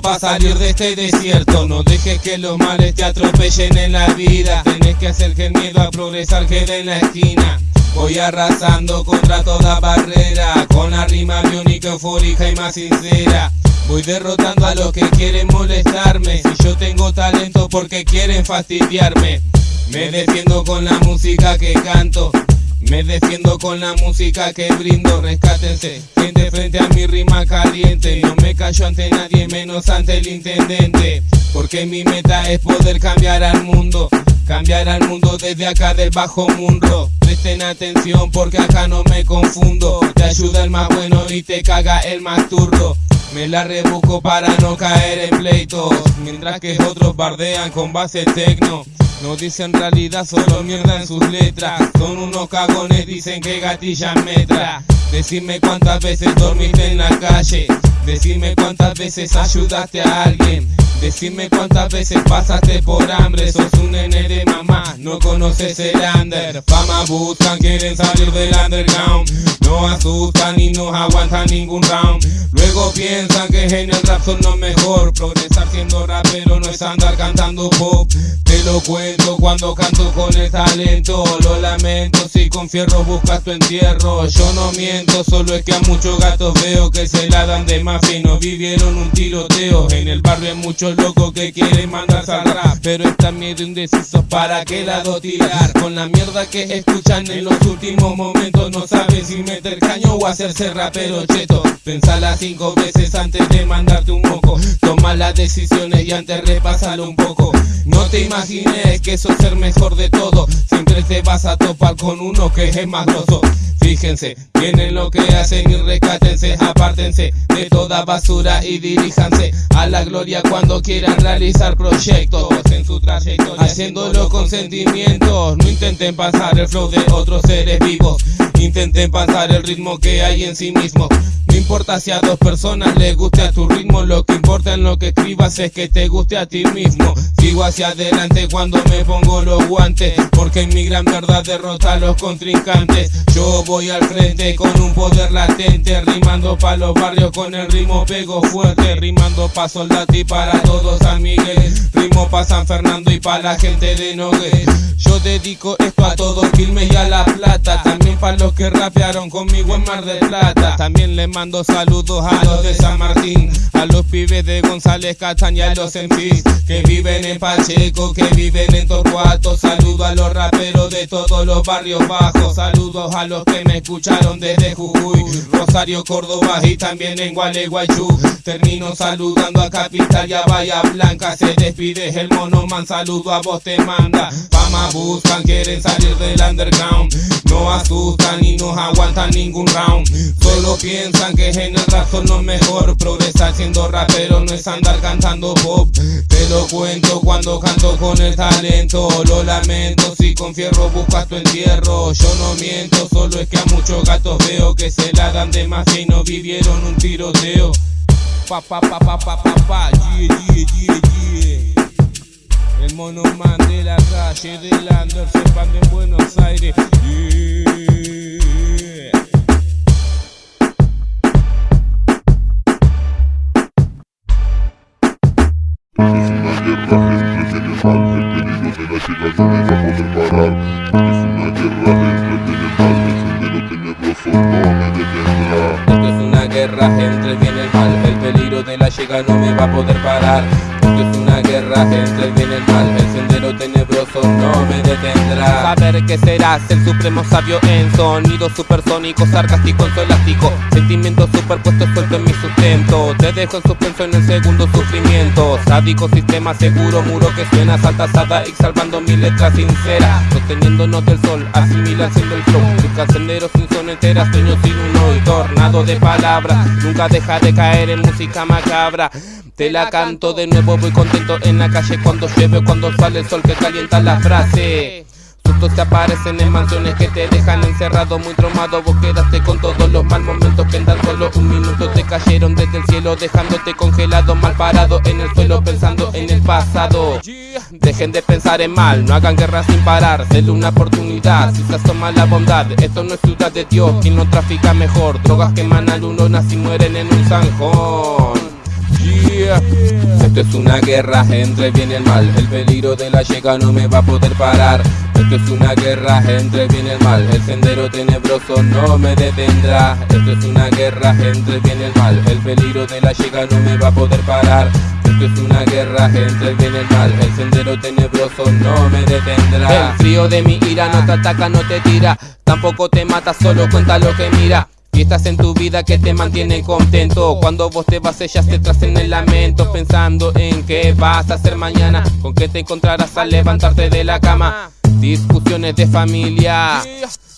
Para salir de este desierto. No dejes que los males te atropellen en la vida. Tenés que hacer que el miedo a progresar quede en la esquina. Voy arrasando contra toda barrera. Con la rima biónica, eufórica y más sincera. Voy derrotando a los que quieren molestarme. Si yo tengo talento, porque quieren fastidiarme. Me defiendo con la música que canto. Me defiendo con la música que brindo, rescátense, gente frente a mi rima caliente, no me callo ante nadie menos ante el intendente, porque mi meta es poder cambiar al mundo, cambiar al mundo desde acá del bajo mundo. Presten atención porque acá no me confundo, te ayuda el más bueno y te caga el más turdo. Me la rebusco para no caer en pleitos, mientras que otros bardean con base tecno. No dicen realidad, solo mierda en sus letras. Son unos cagones, dicen que gatillan metra. Decime cuántas veces dormiste en la calle. Decime cuántas veces ayudaste a alguien. Decime cuántas veces pasaste por hambre. Sos un nene de mamá, no conoces el under. Fama buscan, quieren salir del underground. No asustan y no aguantan ningún round. Luego piensan que en el rap son lo mejor. Progresar siendo rapero no es andar cantando pop. Te lo cuento cuando canto con el talento. Lo lamento si con fierro buscas tu entierro. Yo no miento, solo es que a muchos gatos veo que se la dan de más fino. Vivieron un tiroteo. En el barrio hay muchos locos que quieren mandarse al rap. Pero están miedo indecisos para qué lado tirar. Con la mierda que escuchan en los últimos momentos. No saben si meter caño o hacerse rapero cheto. Pensala cinco veces antes de mandarte un moco. Toma las decisiones y antes repásalo un poco. No te imagines que eso es ser mejor de todo. Siempre te vas a topar con uno que es más grosso. Fíjense, tienen lo que hacen y rescátense, apártense de toda basura y diríjanse a la gloria cuando quieran realizar proyectos en su trayectoria, haciéndolo con sentimientos. No intenten pasar el flow de otros seres vivos, intenten pasar el ritmo que hay en sí mismo. No importa si a dos personas les guste a tu ritmo, lo que importa en lo que escribas es que te guste a ti mismo. Sigo hacia adelante cuando me pongo los guantes, porque mi gran verdad derrota a los contrincantes. Yo voy al frente con un poder latente, rimando pa' los barrios con el ritmo pego fuerte, rimando pa' Soldati para todos San Miguel, rimo pa' San Fernando y pa' la gente de Nogué. Yo dedico esto a todos Quilmes y a La Plata, también pa' los que rapearon conmigo en Mar del Plata. También le mando saludos a los de San Martín, a los pibes de González Castaña y a los MCs que viven en Pacheco, que viven en Torcuato. Saludo a los raperos de todos los barrios bajos, saludos a los que me escucharon desde Jujuy, Rosario, Córdoba y también en Gualeguaychú. Termino saludando a Capital y a Bahía Blanca, se despide el mono man, saludo a vos te manda. Fama buscan, quieren salir del underground. No asustan y no aguantan ningún round. Solo piensan que en el rap son lo mejor. Progresar siendo rapero no es andar cantando pop. Te lo cuento cuando canto con el talento. Lo lamento si con fierro buscas tu entierro. Yo no miento, solo es que a muchos gatos veo que se la dan de más y no vivieron un tiroteo. Pa pa pa pa pa pa pa, yeah, yeah, yeah, yeah. El mono man de la calle del Lander se expande en Buenos Aires. Yeah. Es una guerra entre bien y mal, el peligro de la llegada no me va a parar. Va a poder parar. Esto es una guerra entre el bien y el mal, el sendero tenebroso no me detendrá. Saber que serás el supremo sabio en sonido supersónico, sarcástico, elástico. Sentimientos superpuestos suelto en mi sustento. Te dejo en suspenso en el segundo sufrimiento. Sádico sistema seguro, muro que suena y salvando mi letra sincera. Sosteniéndonos del sol, asimila haciendo el flow. Busca senderos sin son enteras, sueños sin uno y tornado de palabras. Nunca deja de caer en música macabra. Te la canto de nuevo, voy contento en la calle cuando llueve, cuando sale el sol que calienta la frase. Sustos te aparecen en mansiones que te dejan encerrado, muy traumado. Vos quedaste con todos los mal momentos que en tan solo un minuto te cayeron desde el cielo, dejándote congelado, mal parado en el suelo, pensando en el pasado. Dejen de pensar en mal, no hagan guerra sin parar, denle una oportunidad. Si se asoma la bondad, esto no es ciudad de Dios, quien no trafica mejor. Drogas que emanan lunas y mueren en un zanjón. Esto es una guerra entre bien y el mal. El peligro de la llega no me va a poder parar. Esto es una guerra entre bien el mal. El sendero tenebroso no me detendrá. Esto es una guerra entre el bien el mal. El peligro de la llega no me va a poder parar. Esto es una guerra entre el bien el mal. El sendero tenebroso no me detendrá. El frío de mi ira no te ataca, no te tira. Tampoco te mata, solo cuenta lo que mira. Fiestas en tu vida que te mantienen contento. Cuando vos te vas ellas te tracen el lamento Pensando en qué vas a hacer mañana Con qué te encontrarás al levantarte de la cama. Discusiones de familia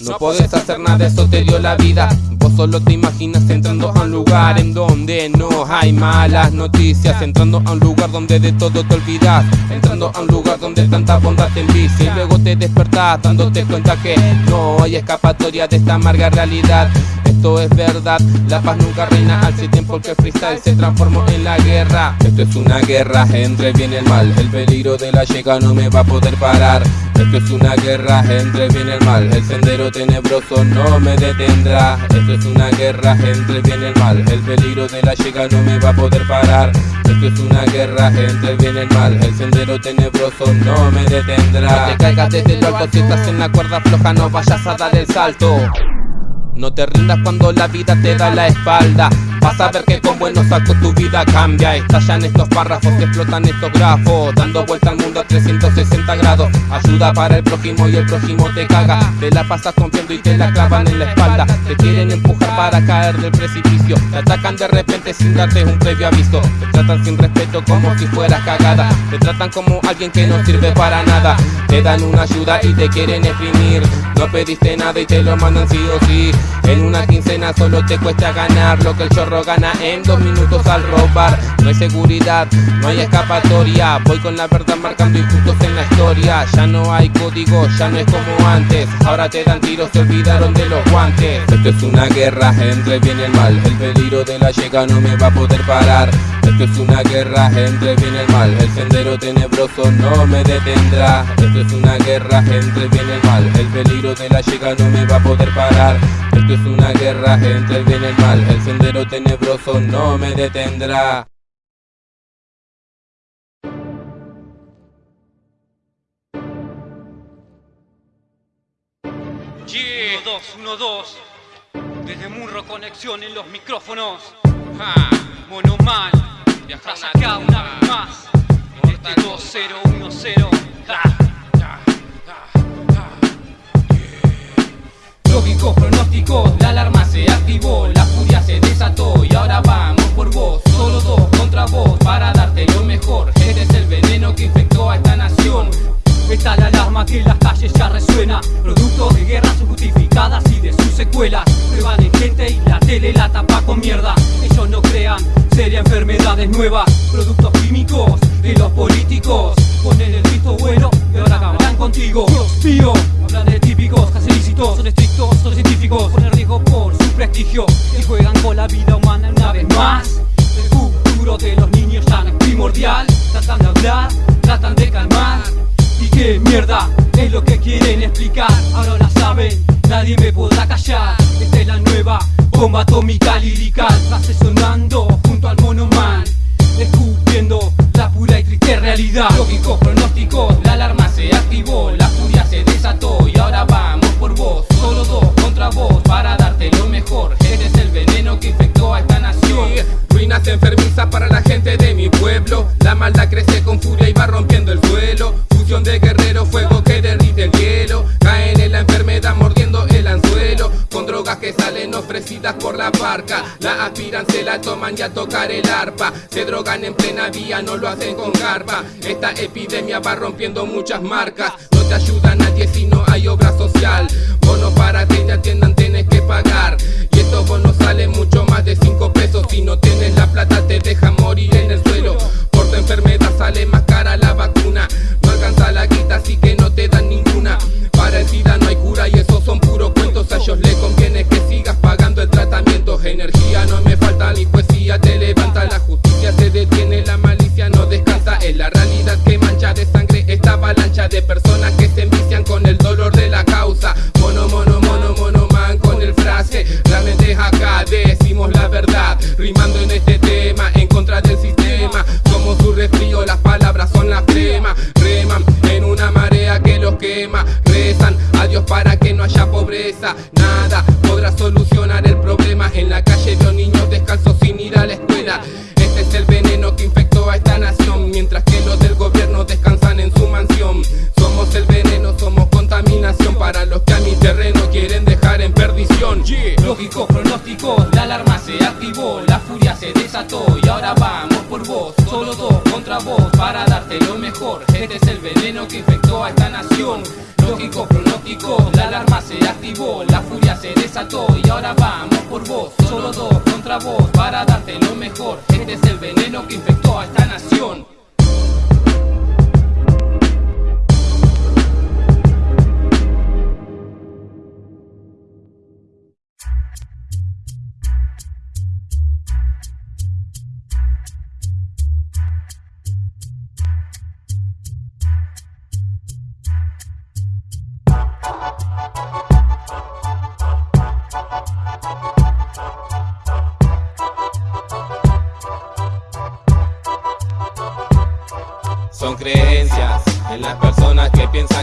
No podés hacer nada, eso te dio la vida. Vos solo te imaginas entrando a un lugar en donde no hay malas noticias. Entrando a un lugar donde de todo te olvidas. Entrando a un lugar donde tanta bondad te envicia. Y luego te despertás dándote cuenta que no hay escapatoria de esta amarga realidad. Esto es verdad, la paz nunca reina hace tiempo. Que freestyle se transformó en la guerra. Esto es una guerra entre el bien y el mal, el peligro de la llega no me va a poder parar. Esto es una guerra entre bien y el mal, el sendero tenebroso no me detendrá. Esto es una guerra entre el bien y el mal, el peligro de la llega no me va a poder parar. Esto es una guerra entre el bien y el mal, el sendero tenebroso no me detendrá. No te caigas desde lo alto si estás en la cuerda floja no vayas a dar el salto. No te rindas cuando la vida te da la espalda Vas a ver que con buenos actos tu vida cambia. Estallan estos párrafos, explotan estos grafos Dando vuelta al mundo a 360 grados. Ayuda para el prójimo y el prójimo te caga. Te la pasas confiando y te la clavan en la espalda. Te quieren empujar para caer del precipicio. Te atacan de repente sin darte un previo aviso. Te tratan sin respeto como si fueras cagada. Te tratan como alguien que no sirve para nada. Te dan una ayuda y te quieren exprimir. No pediste nada y te lo mandan sí o sí. En una quincena solo te cuesta ganar lo que el chorro gana en dos minutos al robar. No hay seguridad, no hay escapatoria. Voy con la verdad marcando injustos en la historia. Ya no hay código, ya no es como antes. Ahora te dan tiros, se olvidaron de los guantes. Esto es una guerra entre bien y el mal. El peligro de la llega no me va a poder parar. Esto es una guerra entre bien el mal. El sendero tenebroso no me detendrá. Esto es una guerra entre bien el mal. El peligro de la llega no me va a poder parar. Esto es una guerra entre el bien y el mal. El sendero tenebroso no me detendrá. Yeah, 1, 2, 1, 2 Desde Murro Conexión en los micrófonos. Monomal Viajas acá una vez más. En este 2010 Lógicos pronósticos, la alarma se activó, la furia se desató y ahora vamos por vos, solo dos contra vos para darte lo mejor. Este es el veneno que infectó estación. Está la alarma que en las calles ya resuena. Producto de guerras justificadas y de sus secuelas. Prueban en gente y la tele la tapa con mierda. Ellos no crean, sería enfermedades nuevas. Productos químicos de los políticos. Ponen el visto bueno y ahora acabarán contigo. Dios mío, típicos, Son estrictos, son científicos Ponen riesgo por su prestigio Y juegan con la vida humana una vez más. El futuro de los niños ya no es primordial. Tratan de hablar, tratan de calmar. ¿Y qué mierda es lo que quieren explicar? Ahora la saben, nadie me podrá callar. Esta es la nueva bomba atómica lirical Frase sonando junto al monoman Escupiendo la pura y triste realidad. Lógico pronóstico, la alarma se activó La furia y ahora vamos por vos. Solo dos contra vos para darte lo mejor. Este es el veneno que infectó a esta nación. Ruinas enfermizas para la gente de mi pueblo. La maldad crece con furia y va rompiendo el suelo. Fusión de guerreros, fuego salen ofrecidas por la barca. La aspiran, se la toman y a tocar el arpa. Se drogan en plena vía, no lo hacen con garpa. Esta epidemia va rompiendo muchas marcas. No te ayuda nadie si no hay obra social. Bonos para que te atiendan tienes que pagar. Y estos bonos salen mucho más de 5 pesos. Si no tienes la plata te dejan morir en el suelo. Por tu enfermedad sale más cara la vacuna. No alcanza la guita así que no te dan ninguna. Para el SIDA no hay cura y esos son puros cuentos. A ellos les conviene Rimando en este tema en contra del sistema. Como su resfrío las palabras son la flema Reman en una marea que los quema. Rezan a Dios para que no haya pobreza. Nada podrá solucionar el problema. En la calle veo niños descalzos sin ir a la escuela. Este es el veneno que infectó a esta nación. Mientras que los del gobierno descansan en su mansión. Somos el veneno, somos contaminación. Para los que a mi terreno quieren dejar en perdición. Lógico pronóstico, la alarma se activó desató y ahora vamos por vos. Solo dos contra vos para darte lo mejor. Este es el veneno que infectó a esta nación. Lógico pronóstico, la alarma se activó La furia se desató y ahora vamos por vos. Solo dos contra vos para darte lo mejor. Este es el veneno que infectó a esta nación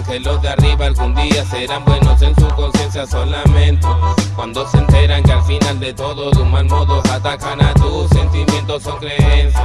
que los de arriba algún día serán buenos en su conciencia son lamentos Cuando se enteran que al final de todo de un mal modo atacan a tus sentimientos son creencias.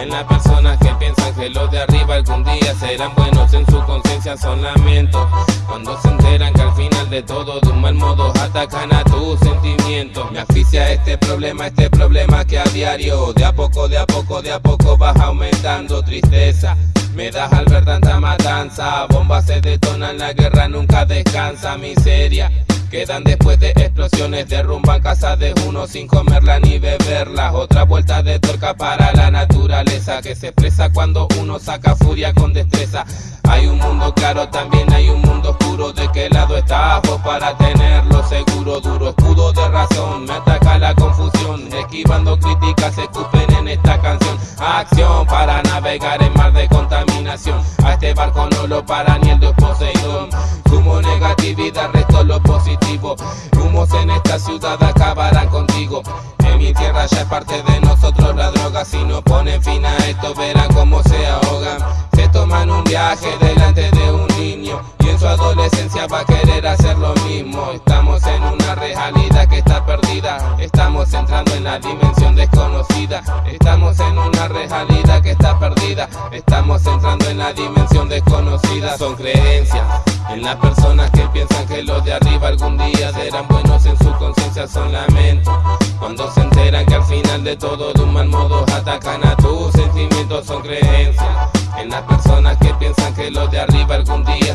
En las personas que piensan que los de arriba algún día serán buenos en su conciencia son lamentos Cuando se enteran que al final de todo de un mal modo atacan a tus sentimientos. Me asfixia este problema, este problema que a diario De a poco, de a poco, de a poco vas aumentando tristeza me das al ver tanta matanza Bombas se detonan, la guerra nunca descansa Miseria Quedan después de explosiones, derrumban casas de uno sin comerla ni beberla. Otra vuelta de torca para la naturaleza que se expresa cuando uno saca furia con destreza. Hay un mundo claro, también hay un mundo oscuro. ¿De qué lado estás vos para tenerlo seguro? Duro escudo de razón, me ataca la confusión. Esquivando críticas, se escupen en esta canción. Acción para navegar en mar de contaminación. A este barco no lo para ni el dios Poseidón. Sumo negatividad, resto lo positivo. Humos en esta ciudad acabarán contigo. Mi tierra ya es parte de nosotros la droga. Si no ponen fin a esto, verán cómo se ahogan. Se toman un viaje delante de un niño y en su adolescencia va a querer hacer lo mismo. Estamos en una realidad que está perdida. Estamos entrando en la dimensión desconocida. Estamos en una realidad que está perdida. Estamos entrando en la dimensión desconocida. Son creencias en las personas que piensan que los de arriba algún día serán buenos en su conciencia son lamentos. Cuando se enteran que al final de todo de un mal modo atacan a tus sentimientos son creencias. En las personas que piensan que los de arriba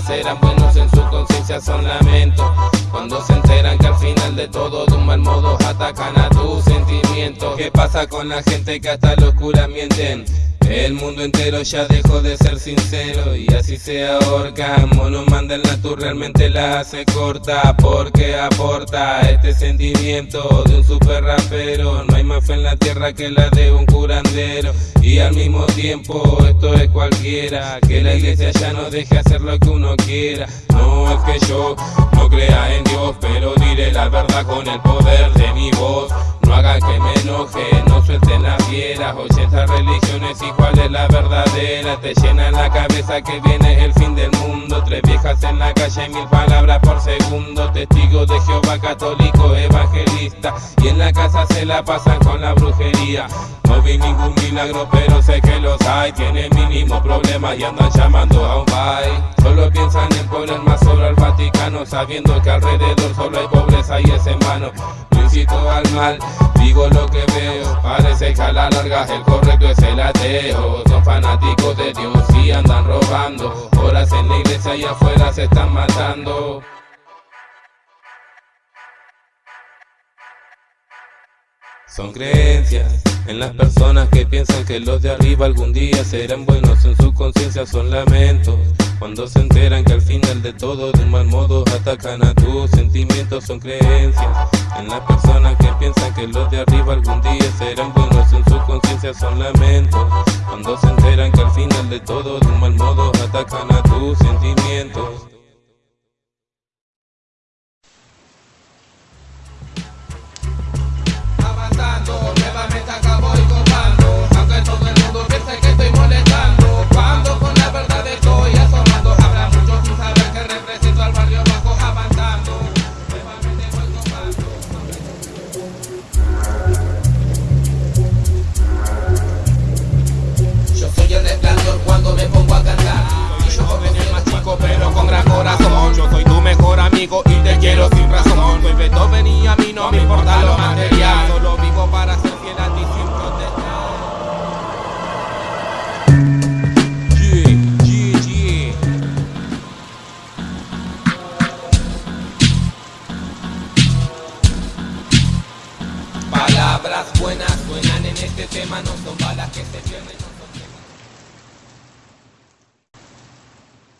serán buenos en su conciencia son lamentos Cuando se enteran que al final de todo de un mal modo atacan a tus sentimientos ¿Qué pasa con la gente que hasta los curas mienten? El mundo entero ya dejó de ser sincero y así se ahorca. Mono manda el natu realmente la hace corta. Porque aporta este sentimiento de un super rapero No hay más fe en la tierra que la de un curandero. Y al mismo tiempo esto es cualquiera. Que la iglesia ya no deje hacer lo que uno quiera. No es que yo no crea en Dios pero diré la verdad con el poder de mi voz no hagan que me enoje, no suelten las fieras. 80 religiones y cuál es la verdadera. Te llenan la cabeza que viene el fin del mundo. Tres viejas en la calle mil palabras por segundo. Testigo de Jehová católico evangelista. Y en la casa se la pasan con la brujería. No vi ningún milagro pero sé que los hay. Tienen mínimo problemas y andan llamando a un bye Solo piensan en poner más sobre al Vaticano Sabiendo que alrededor solo hay pobreza y es en vano. No incito al mal, digo lo que veo Parece que a la larga el correcto es el ateo. Son fanáticos de Dios y andan robando. Horas en la iglesia y afuera se están matando. Son creencias en las personas que piensan que los de arriba algún día serán buenos. En su conciencia son lamentos Cuando se enteran que al final de todo de un mal modo atacan a tus sentimientos son creencias. En las personas que piensan que los de arriba algún día serán buenos en su conciencia son lamentos. Cuando se enteran que al final de todo de un mal modo atacan a tus sentimientos Yo soy tu mejor amigo y te quiero sin razón. Soy Beethoven y a mí no me importa lo material. Solo vivo para ser fiel a ti sin protestar. Yeah, Palabras buenas suenan en este tema No son balas que se pierden